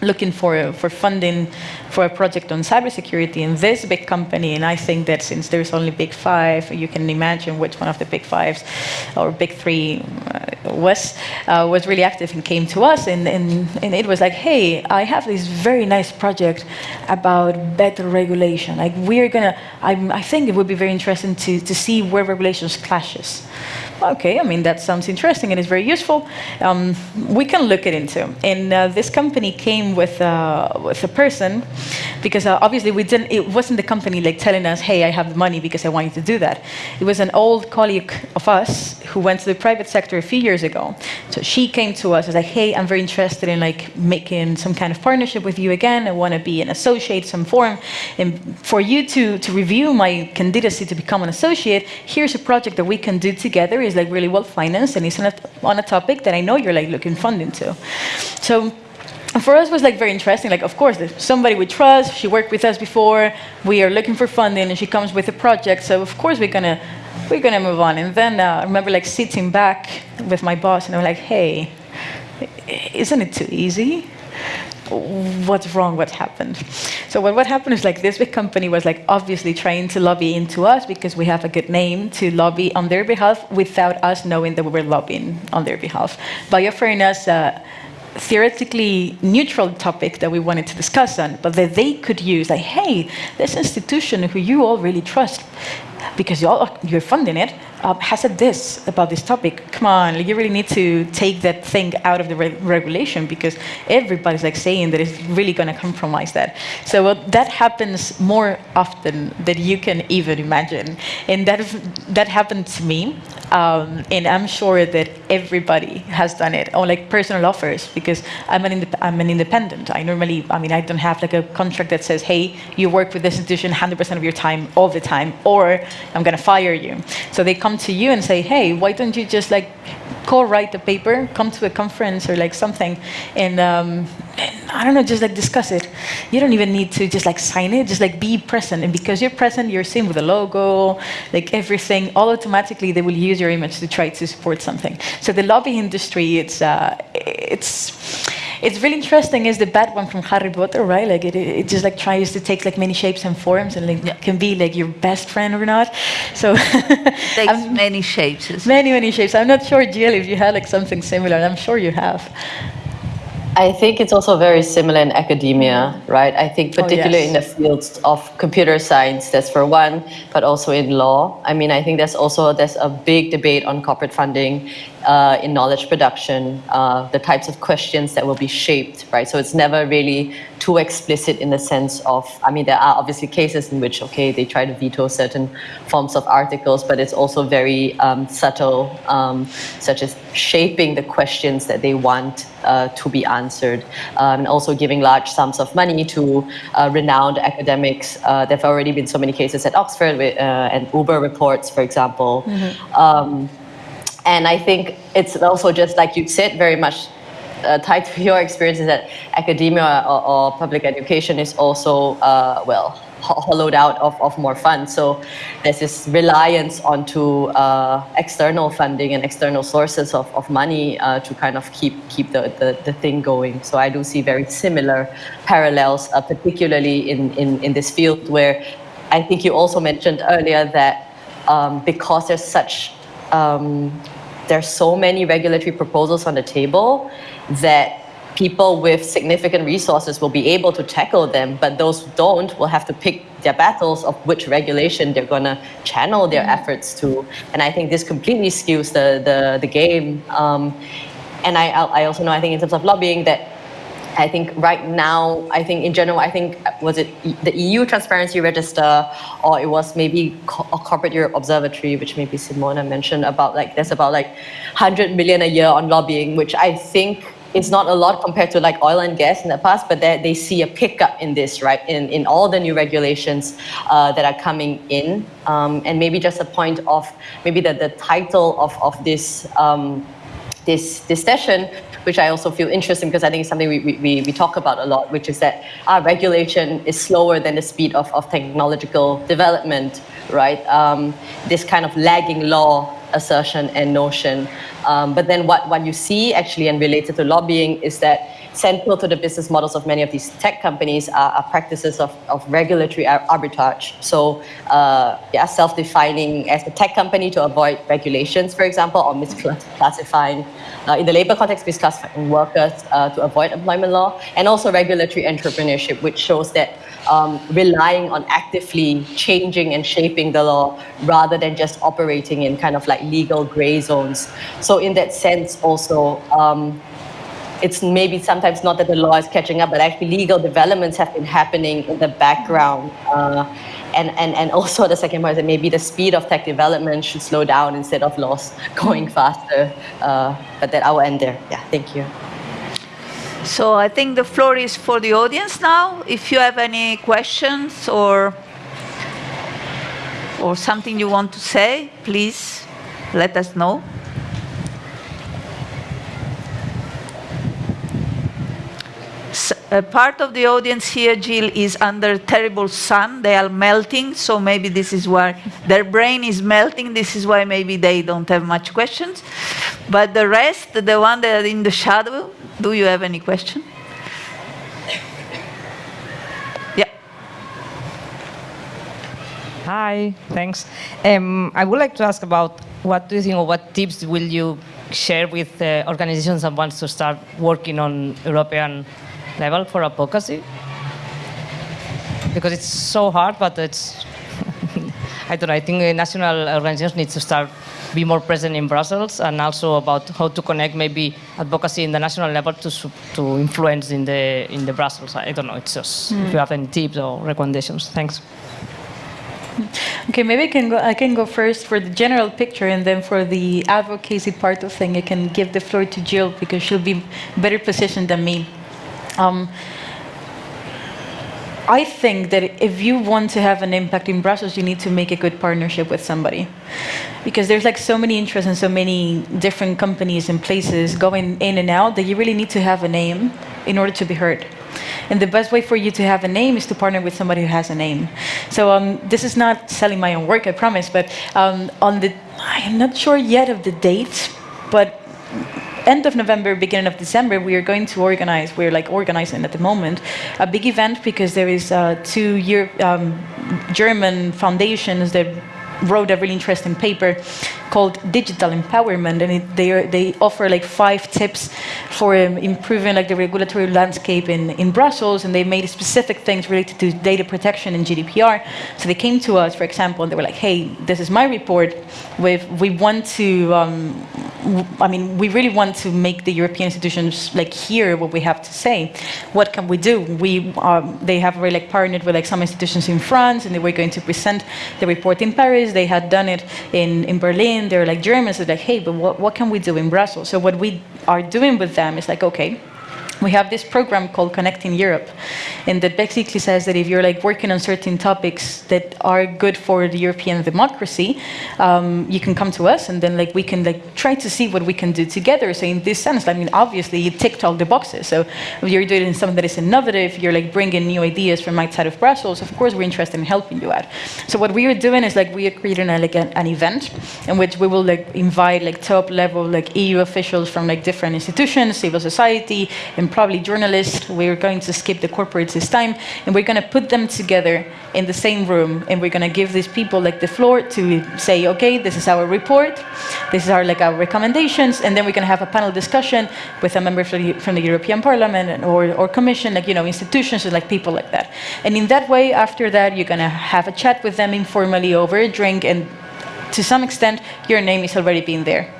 [SPEAKER 3] looking for, for funding for a project on cybersecurity in this big company. And I think that since there's only big five, you can imagine which one of the big fives or big three uh, was, uh, was really active and came to us. And, and, and it was like, hey, I have this very nice project about better regulation. Like we're gonna, I, I think it would be very interesting to, to see where regulations clashes okay, I mean, that sounds interesting and it's very useful. Um, we can look it into. And uh, this company came with, uh, with a person because uh, obviously we didn't, it wasn't the company like telling us, hey, I have the money because I want you to do that. It was an old colleague of us who went to the private sector a few years ago. So she came to us and was like, hey, I'm very interested in like making some kind of partnership with you again. I want to be an associate, some form. And for you to, to review my candidacy to become an associate, here's a project that we can do together is like really well financed and it's on a, on a topic that I know you're like looking funding to. So for us was like very interesting. Like, of course, somebody we trust. She worked with us before. We are looking for funding, and she comes with a project. So of course we're gonna we're gonna move on. And then uh, I remember like sitting back with my boss, and I'm like, hey, isn't it too easy? What's wrong, what happened. So what, what happened is like this big company was like obviously trying to lobby into us because we have a good name to lobby on their behalf without us knowing that we were lobbying on their behalf. By offering us a uh, theoretically neutral topic that we wanted to discuss on, but that they could use like, hey, this institution who you all really trust, because you're funding it, um, has said this about this topic. Come on, you really need to take that thing out of the re regulation because everybody's like saying that it's really going to compromise that. So uh, that happens more often than you can even imagine, and that that happened to me, um, and I'm sure that everybody has done it on like personal offers because I'm an I'm an independent. I normally, I mean, I don't have like a contract that says, hey, you work with this institution 100% of your time all the time, or I'm going to fire you. So they come to you and say, hey, why don't you just like co-write the paper, come to a conference or like something, and, um, and I don't know, just like discuss it. You don't even need to just like sign it, just like be present. And because you're present, you're seen with the logo, like everything, all automatically they will use your image to try to support something. So the lobby industry, it's, uh, it's, it's really interesting is the bad one from Harry Potter, right? Like it, it just like tries to take like many shapes and forms and like yeah. can be like your best friend or not. So
[SPEAKER 2] takes many shapes.
[SPEAKER 3] Many, many shapes. I'm not sure, Jill, if you had like something similar. I'm sure you have.
[SPEAKER 4] I think it's also very similar in academia, right? I think oh, particularly oh, yes. in the fields of computer science, that's for one, but also in law. I mean, I think there's also there's a big debate on corporate funding uh, in knowledge production, uh, the types of questions that will be shaped, right? So it's never really too explicit in the sense of, I mean, there are obviously cases in which, okay, they try to veto certain forms of articles, but it's also very um, subtle, um, such as shaping the questions that they want uh, to be answered, um, and also giving large sums of money to uh, renowned academics. Uh, there have already been so many cases at Oxford with, uh, and Uber reports, for example. Mm -hmm. And I think it's also just like you said, very much uh, tied to your experiences that academia or, or public education is also, uh, well, hollowed out of, of more funds. So there's this reliance onto uh, external funding and external sources of, of money uh, to kind of keep keep the, the, the, thing going. So I do see very similar parallels, uh, particularly in, in, in this field where I think you also mentioned earlier that um, because there's such um, there's so many regulatory proposals on the table that people with significant resources will be able to tackle them, but those who don't will have to pick their battles of which regulation they're going to channel their mm-hmm. efforts to. And I think this completely skews the, the, the game. Um, and I, I also know, I think in terms of lobbying, that I think right now, I think in general, I think, was it the EU Transparency Register, or it was maybe a Corporate Europe Observatory, which maybe Simona mentioned about like, there's about like 100 million a year on lobbying, which I think is not a lot compared to like oil and gas in the past, but they see a pickup in this, right, in, in all the new regulations uh, that are coming in. Um, and maybe just a point of maybe the, the title of, of this, um, this, this session which I also feel interesting because I think it's something we, we, we talk about a lot, which is that our regulation is slower than the speed of, of technological development, right? Um, this kind of lagging law assertion and notion. Um, but then what, what you see actually and related to lobbying is that central to the business models of many of these tech companies are, are practices of, of regulatory arbitrage. So uh, yeah, self-defining as a tech company to avoid regulations, for example, or misclassifying, uh, in the labor context, we misclassifying workers uh, to avoid employment law, and also regulatory entrepreneurship, which shows that um, relying on actively changing and shaping the law rather than just operating in kind of like legal gray zones. So in that sense also, um, it's maybe sometimes not that the law is catching up, but actually legal developments have been happening in the background. Uh, and, and, and also the second part is that maybe the speed of tech development should slow down instead of laws going faster. Uh, but that I will end there. Yeah, thank you.
[SPEAKER 2] So I think the floor is for the audience now. If you have any questions or or something you want to say, please let us know. A part of the audience here, Jill, is under terrible sun. They are melting, so maybe this is why their brain is melting. This is why maybe they don't have much questions. But the rest, the one that are in the shadow, do you have any question? Yeah.
[SPEAKER 5] Hi, thanks. Um, I would like to ask about what do you think or what tips will you share with uh, organizations that want to start working on European level for advocacy because it's so hard, but it's, I don't know, I think national organizations need to start be more present in Brussels and also about how to connect maybe advocacy in the national level to, to influence in the, in the Brussels. I don't know, it's just mm. if you have any tips or recommendations. Thanks.
[SPEAKER 3] Okay, maybe I can go. I can go first for the general picture, and then for the advocacy part of thing, I can give the floor to Jill because she'll be better positioned than me. Um, I think that if you want to have an impact in Brussels, you need to make a good partnership with somebody. Because there's like so many interests and so many different companies and places going in and out that you really need to have a name in order to be heard. And the best way for you to have a name is to partner with somebody who has a name. So um, this is not selling my own work, I promise, but um, on the, I'm not sure yet of the date, but end of November, beginning of December, we are going to organize, we're like organizing at the moment, a big event because there is uh, two year, um, German foundations that wrote a really interesting paper called Digital Empowerment, and it, they, are, they offer like five tips for um, improving like the regulatory landscape in, in Brussels, and they made specific things related to data protection and GDPR. So they came to us, for example, and they were like, hey, this is my report. With, we want to, um, I mean, we really want to make the European institutions like hear what we have to say. What can we do? We, um, they have really like partnered with like some institutions in France, and they were going to present the report in Paris. They had done it in, in Berlin, they're like Germans, are like, hey, but what, what can we do in Brussels? So what we are doing with them is like, okay, we have this program called Connecting Europe, and that basically says that if you're like working on certain topics that are good for the European democracy, um, you can come to us, and then like we can like try to see what we can do together. So in this sense, I mean, obviously you ticked all the boxes. So if you're doing something that is innovative, you're like bringing new ideas from outside of Brussels. Of course, we're interested in helping you out. So what we are doing is like we are creating a, like an, an event in which we will like invite like top level like EU officials from like different institutions, civil society, and probably journalists. We're going to skip the corporates this time, and we're going to put them together in the same room, and we're going to give these people like the floor to say, okay, this is our report, this is our like our recommendations, and then we're going to have a panel discussion with a member from the, from the European Parliament or, or Commission, like you know, institutions and like people like that. And in that way, after that, you're going to have a chat with them informally over a drink, and to some extent, your name is already being there.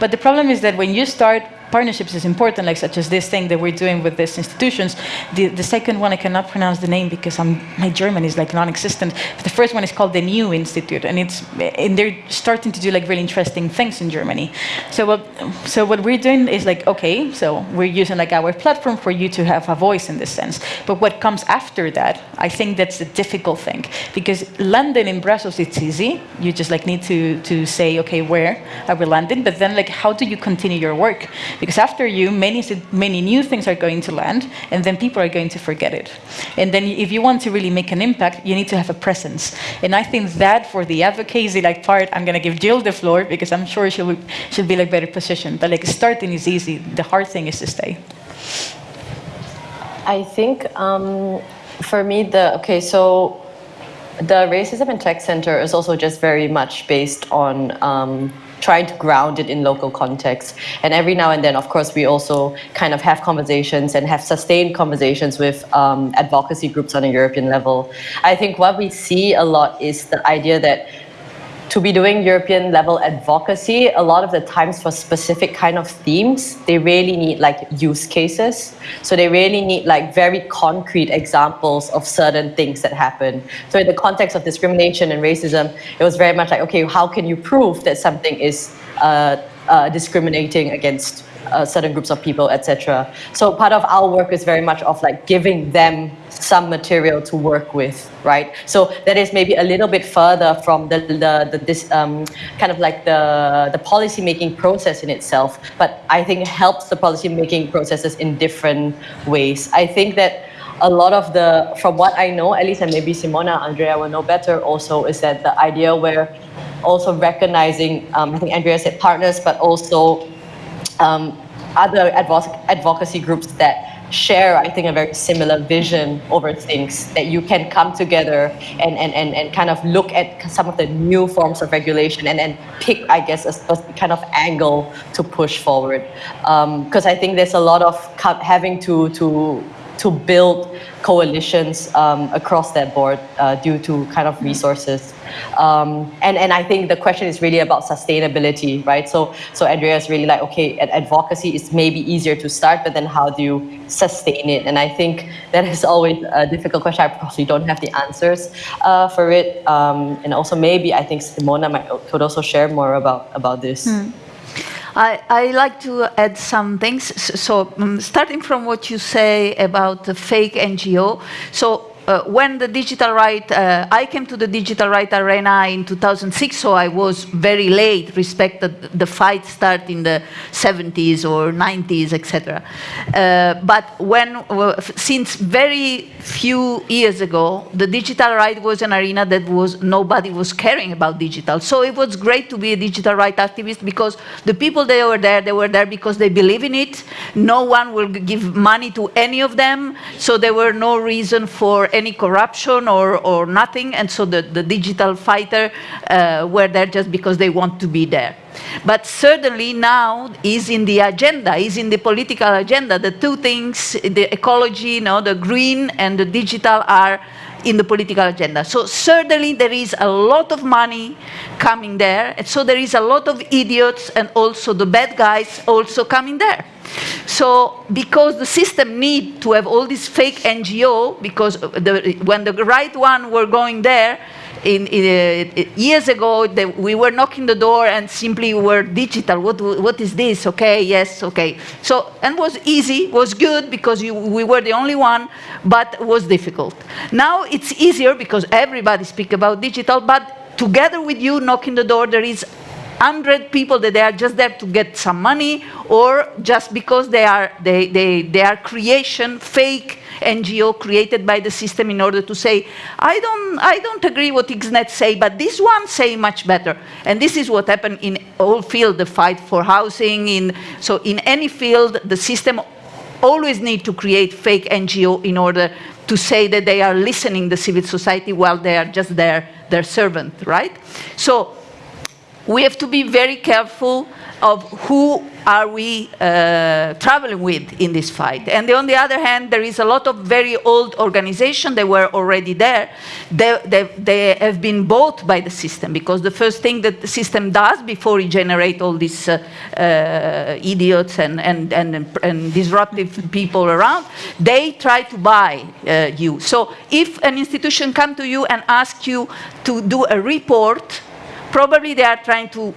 [SPEAKER 3] But the problem is that when you start partnerships is important, like such as this thing that we're doing with these institutions. The, the second one, I cannot pronounce the name because I'm, my German is like non-existent. The first one is called the New Institute, and it's and they're starting to do like really interesting things in Germany. So what so what we're doing is like okay, so we're using like our platform for you to have a voice in this sense. But what comes after that, I think that's the difficult thing because London in Brussels it's easy. You just like need to to say okay where are we landing, but then like how do you continue your work? Because after you, many many new things are going to land, and then people are going to forget it. And then if you want to really make an impact, you need to have a presence. And I think that for the advocacy like part, I'm going to give Jill the floor because I'm sure she'll she'll be like better positioned. But like starting is easy. The hard thing is to stay.
[SPEAKER 4] I think um, for me, the okay, so the Racism and Tech Center is also just very much based on um, trying to ground it in local context. And every now and then, of course, we also kind of have conversations and have sustained conversations with um, advocacy groups on a European level. I think what we see a lot is the idea that to be doing European level advocacy, a lot of the times for specific kind of themes, they really need like use cases. So they really need like very concrete examples of certain things that happen. So in the context of discrimination and racism, it was very much like, okay, how can you prove that something is uh, uh, discriminating against uh, certain groups of people, etc. So part of our work is very much of like giving them some material to work with, right? So that is maybe a little bit further from the, the, the this um, kind of like the, the policy making process in itself, but I think helps the policy making processes in different ways. I think that a lot of the, from what I know, at least and maybe Simona, Andrea will know better also, is that the idea where also recognizing, um, I think Andrea said partners, but also um, other advocacy groups that share, I think, a very similar vision over things that you can come together and, and, and, and kind of look at some of the new forms of regulation and then pick, I guess, a, kind of angle to push forward. Because um, I think there's a lot of having to, to to build coalitions um, across that board uh, due to kind of resources. Um, and, and I think the question is really about sustainability, right? So, so Andrea is really like, okay, advocacy is maybe easier to start, but then how do you sustain it? And I think that is always a difficult question. I probably don't have the answers uh, for it. Um, and also maybe I think Simona might, could also share more about, about this.
[SPEAKER 2] Hmm. I, I like to add some things. So um, starting from what you say about the fake NGO. So uh, when the digital right, uh, I came to the digital right arena in 2006, so I was very late, respect the, the fight start in the 70s or 90s, etc. Uh, but when, uh, since very few years ago, the digital right was an arena that was, nobody was caring about digital. So it was great to be a digital right activist because the people that were there, they were there because they believe in it. No one will give money to any of them, so there were no reason for any corruption or, or nothing, and so the, the digital fighter uh, were there just because they want to be there. But certainly now is in the agenda, is in the political agenda. The two things, the ecology, you know, the green and the digital are in the political agenda. So certainly there is a lot of money coming there, and so there is a lot of idiots and also the bad guys also coming there. So because the system need to have all these fake NGO, because the, when the right one were going there, in, in, uh, years ago, we were knocking the door and simply were digital. What, what is this? Okay, yes, okay. So, and was easy, was good because you, we were the only one, but was difficult. Now it's easier because everybody speak about digital, but together with you knocking the door, there is 100 people that they are just there to get some money or just because they are, they, they, they are creation, fake NGO created by the system in order to say, I don't, I don't agree what XNet say, but this one say much better. And this is what happened in all field, the fight for housing. In, so in any field, the system always need to create fake NGO in order to say that they are listening the civil society while they are just their, their servant, right? So we have to be very careful of who are we uh, traveling with in this fight. And on the other hand, there is a lot of very old organizations that were already there. They, they, they, have been bought by the system because the first thing that the system does before it generates all these uh, uh, idiots and, and, and, and, disruptive people around, they try to buy uh, you. So if an institution comes to you and asks you to do a report, probably they are trying to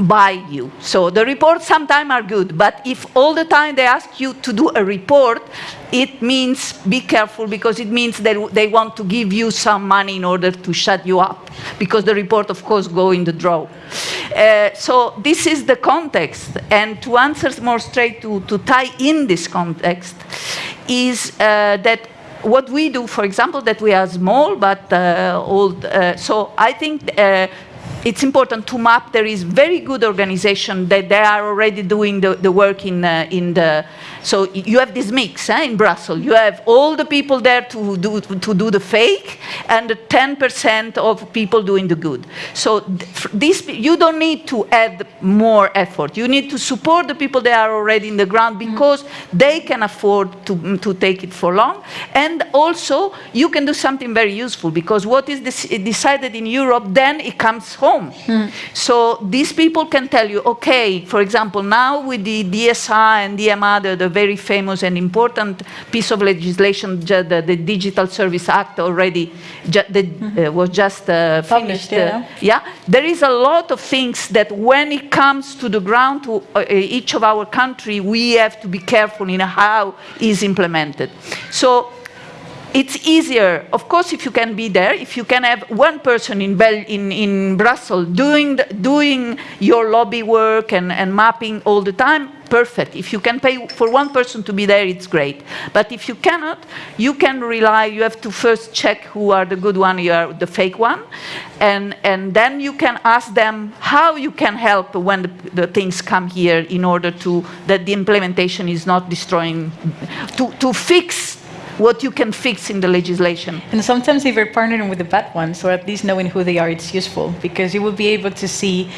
[SPEAKER 2] buy you. So the reports sometimes are good, but if all the time they ask you to do a report, it means be careful because it means that they want to give you some money in order to shut you up because the report of course go in the draw. Uh, so this is the context and to answer more straight to, to tie in this context is uh, that what we do, for example, that we are small but uh, old, uh, so I think uh, it's important to map. There is very good organization that they are already doing the, the work in, uh, in the, so you have this mix eh, in Brussels. You have all the people there to do, to do the fake and 10% of people doing the good. So this, you don't need to add more effort. You need to support the people that are already in the ground mm-hmm. because mm -hmm. they can afford to, to take it for long. And also, you can do something very useful because what is decided in Europe, then it comes home. Mm. So these people can tell you, okay, for example, now with the DSA and DMA, the, the very famous and important piece of legislation, the, the Digital Service Act already ju the, mm. uh, was just uh, finished. Uh, yeah. there is a lot of things that when it comes to the ground, to uh, each of our country, we have to be careful in how is implemented. So it's easier, of course, if you can be there, if you can have one person in, Bel in, in Brussels doing, the, doing your lobby work and, and mapping all the time, perfect. If you can pay for one person to be there, it's great. But if you cannot, you can rely, you have to first check who are the good one, you are the fake one, and, and then you can ask them how you can help when the, the things come here in order to, that the implementation is not destroying, to, to fix what you can fix in the legislation.
[SPEAKER 3] And sometimes if you're partnering with the bad ones, or at least knowing who they are, it's useful because you will be able to see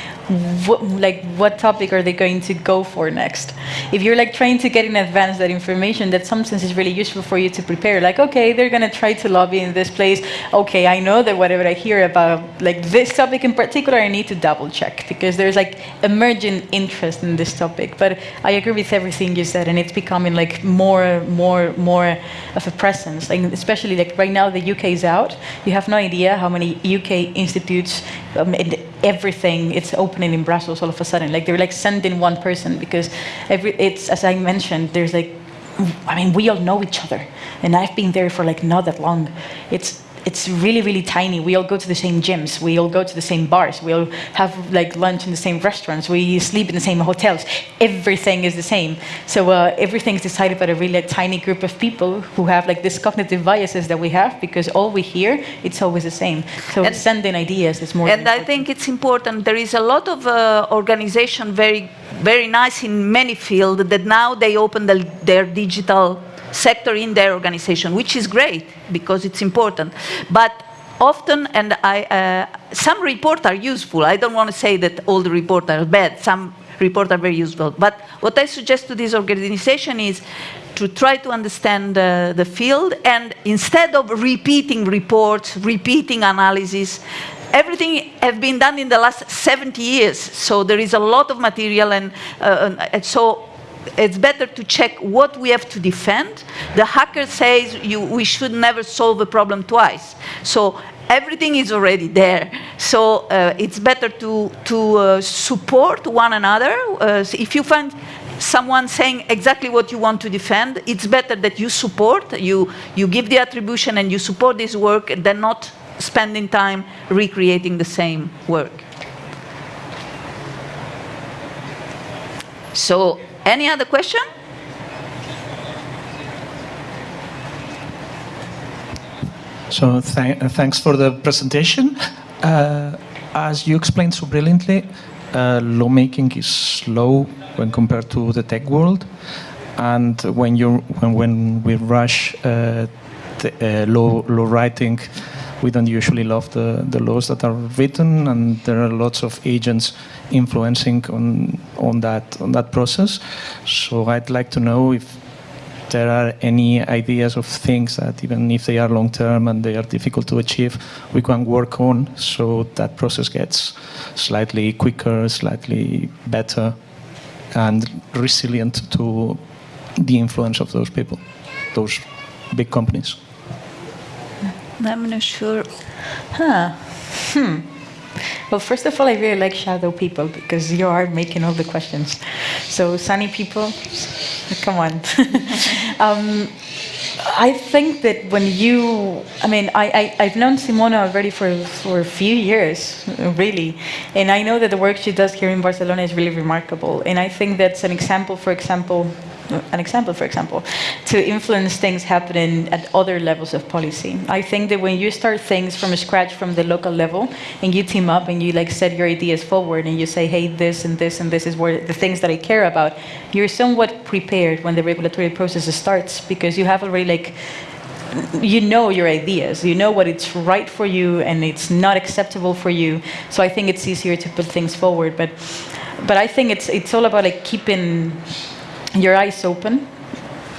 [SPEAKER 3] what, like what topic are they going to go for next. If you're like trying to get in advance that information, that sometimes is really useful for you to prepare. Like, okay, they're going to try to lobby in this place. Okay, I know that whatever I hear about like this topic in particular, I need to double check because there's like emergent interest in this topic. But I agree with everything you said, and it's becoming like more, more, more of a presence. Like especially like right now, the UK is out. You have no idea how many UK institutes, um, everything, it's opening in Brussels all of a sudden. Like they're like sending one person because every, it's, as I mentioned, there's like, I mean, we all know each other. And I've been there for like not that long. It's it's really, really tiny. We all go to the same gyms. We all go to the same bars. We all have like lunch in the same restaurants. We sleep in the same hotels. Everything is the same. So uh, everything is decided by a really tiny group of people who have like this cognitive biases that we have because all we hear, it's always the same. So and, sending ideas is more
[SPEAKER 2] And I think it's important. There is a lot of uh, organization very, very nice in many fields that now they open the, their digital sector in their organization, which is great because it's important. But often, and I, uh, some reports are useful. I don't want to say that all the reports are bad. Some reports are very useful. But what I suggest to this organization is to try to understand uh, the field and instead of repeating reports, repeating analysis, everything has been done in the last 70 years. So there is a lot of material and, uh, and so it's better to check what we have to defend. The hacker says you, we should never solve a problem twice. So everything is already there. So uh, it's better to, to uh, support one another. Uh, if you find someone saying exactly what you want to defend, it's better that you support, you, you give the attribution and you support this work than not spending time recreating the same work. So any other question?
[SPEAKER 6] So th thanks for the presentation. Uh, as you explained so brilliantly, uh, lawmaking is slow when compared to the tech world. And when, you when, when we rush uh, uh, law, law writing, we don't usually love the, the laws that are written, and there are lots of agents influencing on on that on that process. So I'd like to know if there are any ideas of things that even if they are long term and they are difficult to achieve, we can work on so that process gets slightly quicker, slightly better, and resilient to the influence of those people, those big companies.
[SPEAKER 2] I'm not sure.
[SPEAKER 3] Huh. Hmm. Well, first of all, I really like shadow people because you are making all the questions. So, sunny people, come on. um, I think that when you, I mean, I, I, have known Simona already for, for a few years, really. And I know that the work she does here in Barcelona is really remarkable. And I think that's an example, for example, an example, for example, to influence things happening at other levels of policy. I think that when you start things from scratch from the local level and you team up and you like set your ideas forward and you say, hey, this and this and this is where the things that I care about, you're somewhat prepared when the regulatory process starts because you have already like you know your ideas. You know what it's right for you and it's not acceptable for you. So i think it's easier to put things forward. But but i think it's it's all about like keeping your eyes open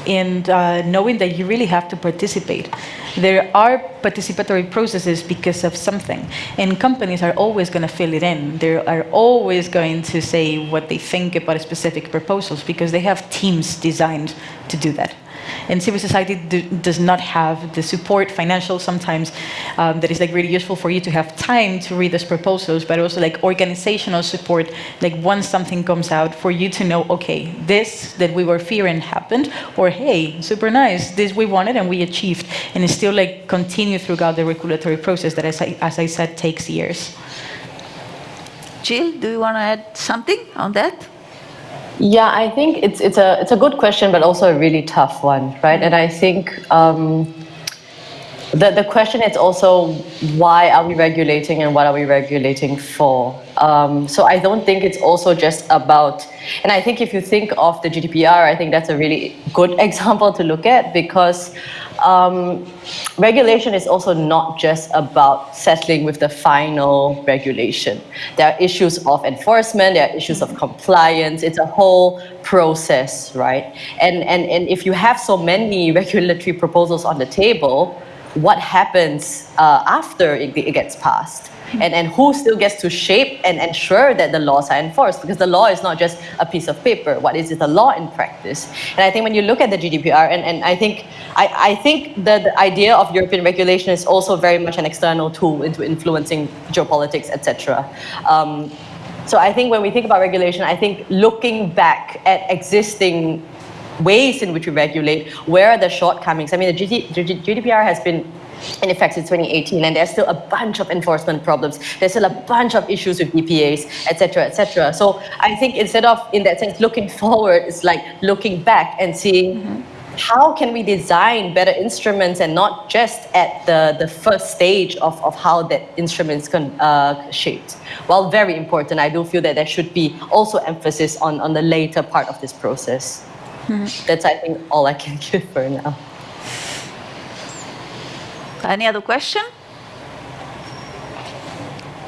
[SPEAKER 3] and uh, knowing that you really have to participate. There are participatory processes because of something, and companies are always going to fill it in. They are always going to say what they think about specific proposals because they have teams designed to do that. And civil society do, does not have the support, financial sometimes, um, that is like really useful for you to have time to read those proposals, but also like organizational support, like once something comes out, for you to know, okay, this that we were fearing happened, or hey, super nice, this we wanted and we achieved, and it still like continue throughout the regulatory process that, as I, as I said, takes years.
[SPEAKER 2] Jill, do you want to add something on that?
[SPEAKER 4] Yeah, I think it's it's a it's a good question, but also a really tough one, right? And I think um, the the question is also why are we regulating and what are we regulating for? Um, so I don't think it's also just about, and I think if you think of the GDPR, I think that's a really good example to look at because um, regulation is also not just about settling with the final regulation. There are issues of enforcement, there are issues of compliance, it's a whole process, right? And, and, and if you have so many regulatory proposals on the table, what happens uh, after it, it gets passed? and, and who still gets to shape and ensure that the laws are enforced because the law is not just a piece of paper. What is it the law in practice? And i think when you look at the gdpr and, and i think i, I think that the idea of european regulation is also very much an external tool into influencing geopolitics etc um, so i think when we think about regulation i think looking back at existing ways in which we regulate where are the shortcomings i mean the GDPR has been in effect since 2018 and there's still a bunch of enforcement problems there's still a bunch of issues with DPAs etc etc so I think instead of in that sense looking forward it's like looking back and seeing mm-hmm. how can we design better instruments and not just at the, the first stage of, of how that instruments can uh, shaped. While very important, I do feel that there should be also emphasis on, on the later part of this process. That's, I think, all I can give for now.
[SPEAKER 2] Any other question?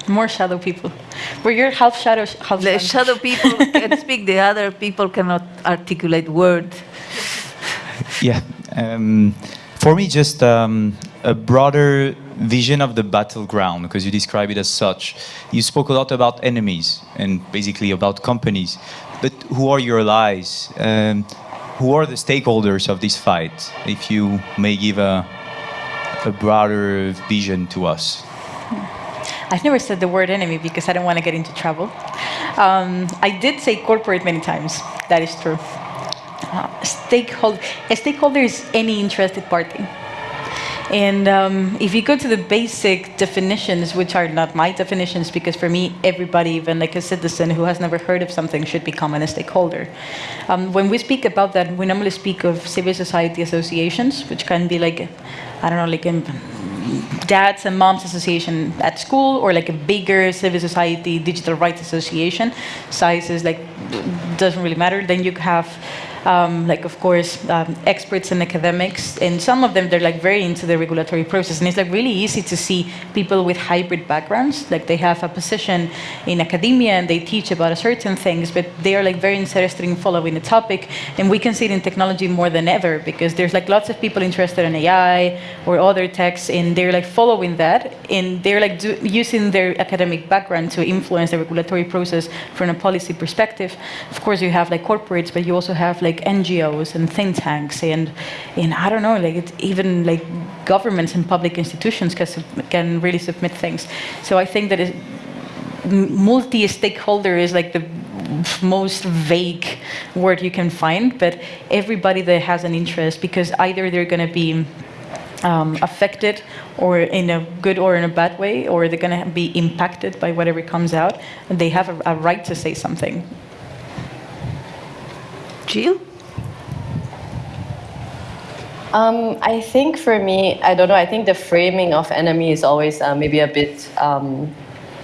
[SPEAKER 3] More shadow people. Were you half shadow, half
[SPEAKER 2] The shadow people can speak, the other people cannot articulate word.
[SPEAKER 7] Yeah. Um, for me, just um, a broader vision of the battleground, because you describe it as such. You spoke a lot about enemies and basically about companies. But who are your allies? Um, who are the stakeholders of this fight? If you may give a, a broader vision to us?
[SPEAKER 3] I've never said the word enemy because I don't want to get into trouble. Um, I did say corporate many times. That is true. Uh, stakeholder, a stakeholder is any interested party. And um, if you go to the basic definitions, which are not my definitions, because for me, everybody, even like a citizen who has never heard of something, should become a stakeholder. Um, when we speak about that, we normally speak of civil society associations, which can be like, I don't know, like a dads and moms association at school, or like a bigger civil society digital rights association. Size is like doesn't really matter. Then you have um, like of course um, experts and academics, and some of them they're like very into the regulatory process, and it's like really easy to see people with hybrid backgrounds, like they have a position in academia and they teach about a certain things, but they are like very interested in following the topic, and we can see it in technology more than ever because there's like lots of people interested in AI or other techs, and they're like following that, and they're like do, using their academic background to influence the regulatory process from a policy perspective. Of course, you have like corporates, but you also have like NGOs and think tanks, and and I don't know, like even like governments and public institutions can can really submit things. So I think that multi-stakeholder is like the most vague word you can find, but everybody that has an interest, because either they're going to be um, affected or in a good or in a bad way, or they're going to be impacted by whatever comes out, and they have a, a right to say something.
[SPEAKER 2] Jill?
[SPEAKER 4] Um, I think for me, I don't know, I think the framing of enemy is always uh, maybe a bit um,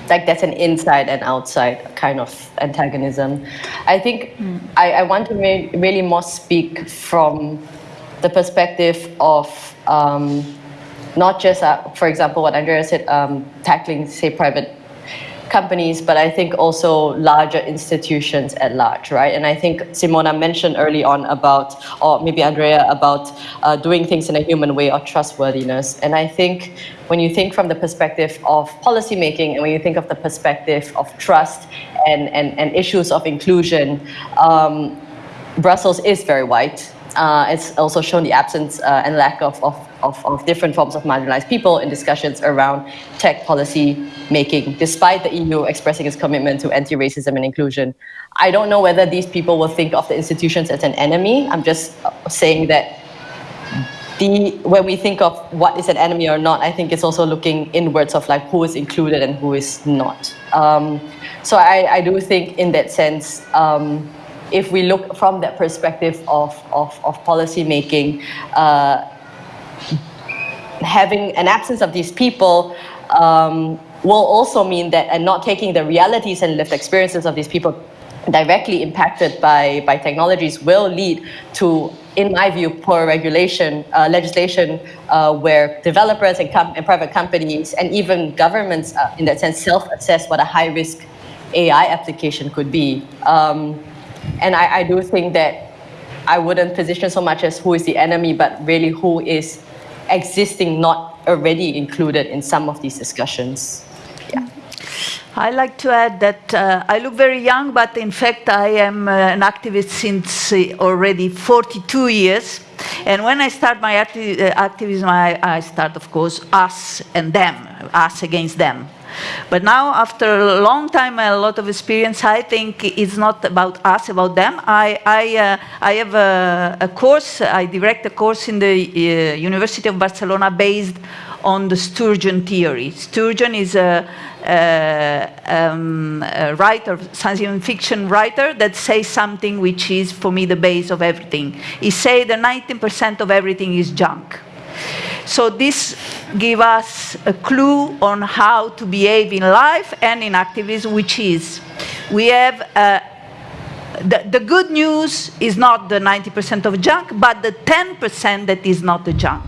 [SPEAKER 4] like that's an inside and outside kind of antagonism. I think mm. I, I, want to re really more speak from the perspective of um, not just, uh, for example, what Andrea said, um, tackling, say, private companies, but I think also larger institutions at large, right? And I think Simona mentioned early on about, or maybe Andrea, about uh, doing things in a human way or trustworthiness. And I think when you think from the perspective of policymaking and when you think of the perspective of trust and, and, and issues of inclusion, um, Brussels is very white. Uh, it's also shown the absence uh, and lack of, of, of, of, different forms of marginalized people in discussions around tech policy making, despite the EU expressing its commitment to anti-racism and inclusion. I don't know whether these people will think of the institutions as an enemy. I'm just saying that the, when we think of what is an enemy or not, I think it's also looking inwards of like who is included and who is not. Um, so I, I do think in that sense, um, if we look from that perspective of, of, of policy making, uh, having an absence of these people um, will also mean that and not taking the realities and lived experiences of these people directly impacted by, by technologies will lead to, in my view, poor regulation, uh, legislation uh, where developers and, and, private companies and even governments, uh, in that sense, self-assess what a high-risk AI application could be. Um, and I, I do think that I wouldn't position so much as who is the enemy, but really who is existing, not already included in some of these discussions. Yeah.
[SPEAKER 2] I like to add that uh, I look very young, but in fact I am uh, an activist since uh, already 42 years. And when I start my acti uh, activism, I, I, start, of course, us and them, us against them. But now, after a long time, and a lot of experience, I think it's not about us, about them. I, I, uh, I have a, a, course, I direct a course in the uh, University of Barcelona based on the Sturgeon theory. Sturgeon is a, a, um, a writer, science fiction writer that says something which is, for me, the base of everything. He says that 19% of everything is junk. So this gives us a clue on how to behave in life and in activism, which is we have uh, the, the good news is not the 90% of junk, but the 10% that is not the junk.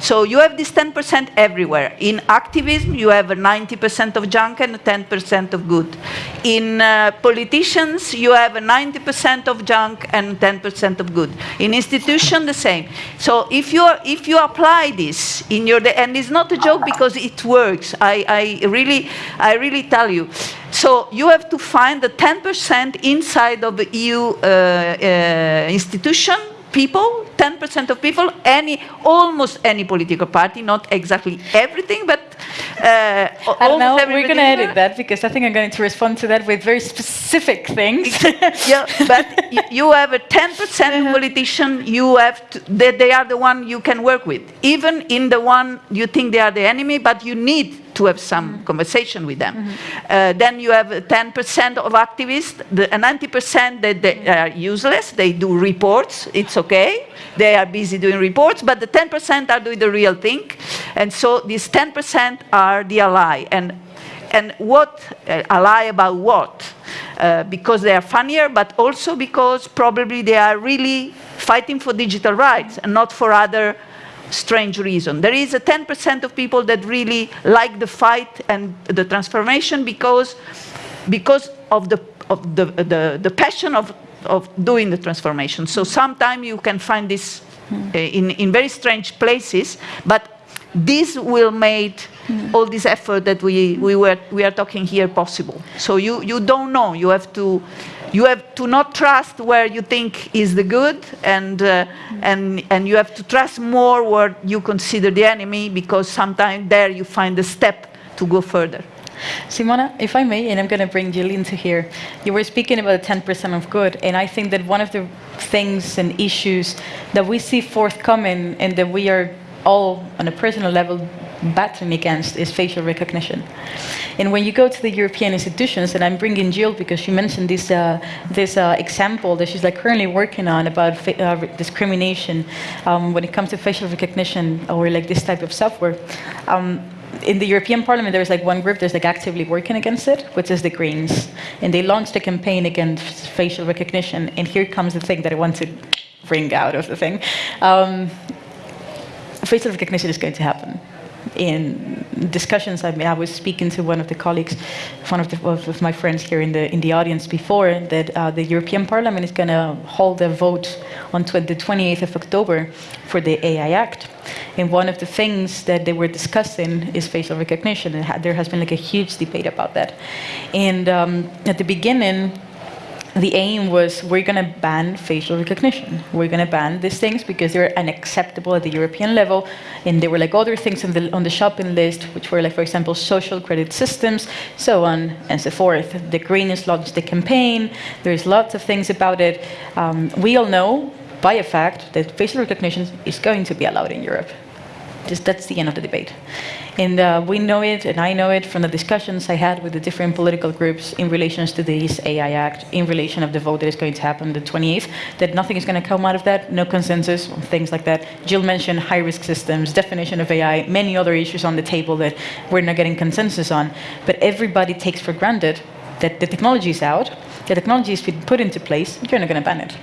[SPEAKER 2] So you have this 10% everywhere. In activism, you have 90% of junk and 10% of good. In uh, politicians, you have 90% of junk and 10% of good. In institution, the same. So if you if you apply this in your and it's not a joke because it works. I, I really I really tell you. So you have to find the 10% inside of the EU uh, uh, institution people, 10% of people, any, almost any political party, not exactly everything, but uh,
[SPEAKER 3] I don't know, we're going to edit that because I think I'm going to respond to that with very specific things.
[SPEAKER 2] yeah, but you have a 10% politician, you have to, they, they are the one you can work with. Even in the one you think they are the enemy, but you need to have some conversation with them. Mm -hmm. uh, then you have 10% of activists, the 90% that they are useless, they do reports, it's okay, they are busy doing reports, but the 10% are doing the real thing, and so these 10% are the ally. And and what, uh, ally about what? uh, because they are funnier, but also because probably they are really fighting for digital rights and not for other strange reason. There is a 10% of people that really like the fight and the transformation because, because of, the, of the, the, the passion of, of doing the transformation. So sometimes you can find this uh, in, in very strange places, but this will make all this effort that we, we, were, we are talking here possible. So you, you don't know, you have to you have to not trust where you think is the good and, uh, and, and you have to trust more where you consider the enemy because sometimes there you find the step to go further.
[SPEAKER 3] Simona, if I may, and I'm going to bring Jill into here, you were speaking about 10% of good, and I think that one of the things and issues that we see forthcoming and that we are all on a personal level battling against is facial recognition. And when you go to the European institutions, and I'm bringing Jill because she mentioned this, uh, this uh, example that she's like currently working on about uh, discrimination um, when it comes to facial recognition or like this type of software. Um, in the European Parliament, there's like one group that's like actively working against it, which is the Greens. And they launched a campaign against facial recognition. And here comes the thing that I want to bring out of the thing. Um, facial recognition is going to happen in discussions, I, mean, I was speaking to one of the colleagues, one of, the, of my friends here in the, in the audience before, that uh, the European Parliament is going to hold a vote on tw the 28th of October for the AI Act. And one of the things that they were discussing is facial recognition. And ha there has been like a huge debate about that. And um, at the beginning, the aim was we're going to ban facial recognition. We're going to ban these things because they're unacceptable at the European level. And there were like other things on the, on the shopping list, which were like, for example, social credit systems, so on and so forth. The Greens launched the campaign. There's lots of things about it. Um, we all know by a fact that facial recognition is going to be allowed in Europe. Just, that's the end of the debate. And uh, we know it, and I know it from the discussions I had with the different political groups in relation to this AI Act, in relation of the vote that is going to happen the 28th, that nothing is going to come out of that, no consensus, things like that. Jill mentioned high-risk systems, definition of AI, many other issues on the table that we're not getting consensus on. But everybody takes for granted that the technology is out, the technology has been put into place, you're not going to ban it.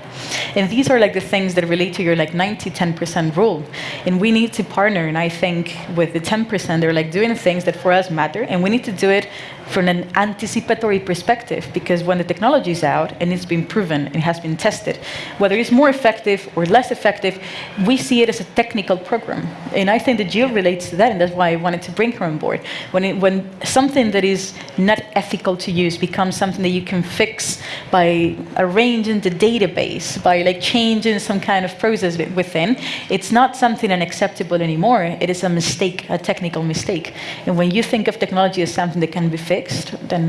[SPEAKER 3] And these are like the things that relate to your like 90, 10% rule. And we need to partner, and I think with the 10%, they're like doing things that for us matter, and we need to do it from an anticipatory perspective, because when the technology is out and it's been proven and it has been tested, whether it's more effective or less effective, we see it as a technical program. And I think that Jill relates to that, and that's why I wanted to bring her on board. When, it, when something that is not ethical to use becomes something that you can fix by arranging the database, by like changing some kind of process within, it's not something unacceptable anymore. It is a mistake, a technical mistake. And when you think of technology as something that can be fixed, fixed, then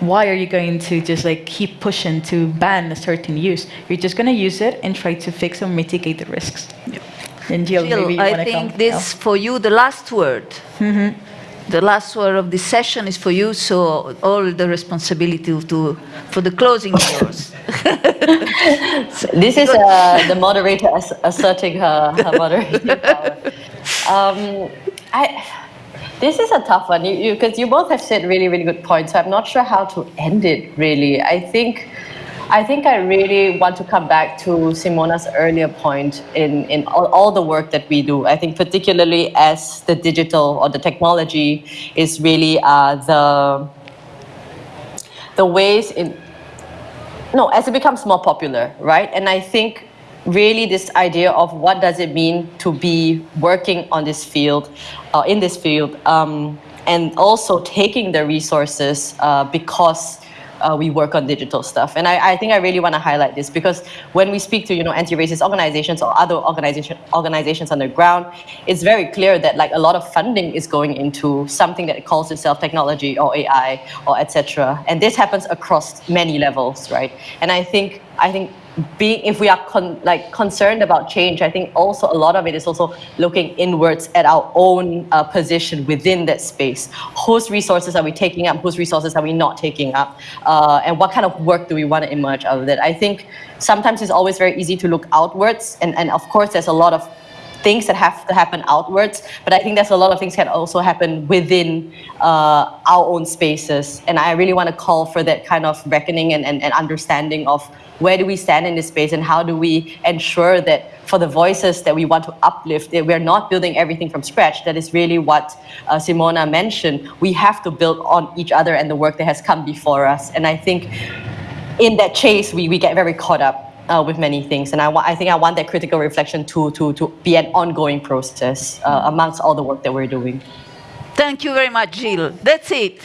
[SPEAKER 3] why are you going to just like keep pushing to ban a certain use? You're just going to use it and try to fix or mitigate the risks.
[SPEAKER 2] And Jill, Jill I think come. this no? for you the last word. Mm -hmm. The last word of this session is for you, so all the responsibility to for the closing yours.
[SPEAKER 4] so this is uh, the moderator asserting her, her moderating power. Um, I, this is a tough one because you, you, you both have said really, really good points. So I'm not sure how to end it really. I think I think I really want to come back to Simona's earlier point in, in all, all, the work that we do. I think particularly as the digital or the technology is really uh, the, the ways in, no, as it becomes more popular, right? And I think really this idea of what does it mean to be working on this field, uh, in this field, um, and also taking the resources uh, because uh, we work on digital stuff. And I, I think I really want to highlight this because when we speak to you know anti-racist organizations or other organization organizations on the ground, it's very clear that like a lot of funding is going into something that calls itself technology or AI or etc. And this happens across many levels, right? And I think I think being if we are con, like concerned about change, I think also a lot of it is also looking inwards at our own uh, position within that space. Whose resources are we taking up? Whose resources are we not taking up? Uh, and what kind of work do we want to emerge out of that? I think sometimes it's always very easy to look outwards, and and of course there's a lot of things that have to happen outwards, but I think there's a lot of things that also happen within uh, our own spaces. And I really want to call for that kind of reckoning and, and, and understanding of where do we stand in this space and how do we ensure that for the voices that we want to uplift, that we're not building everything from scratch. That is really what uh, Simona mentioned. We have to build on each other and the work that has come before us. And I think in that chase, we, we get very caught up uh, with many things. And I, I think I want that critical reflection to, to, to be an ongoing process uh, amongst all the work that we're doing.
[SPEAKER 2] Thank you very much, Jill. That's it.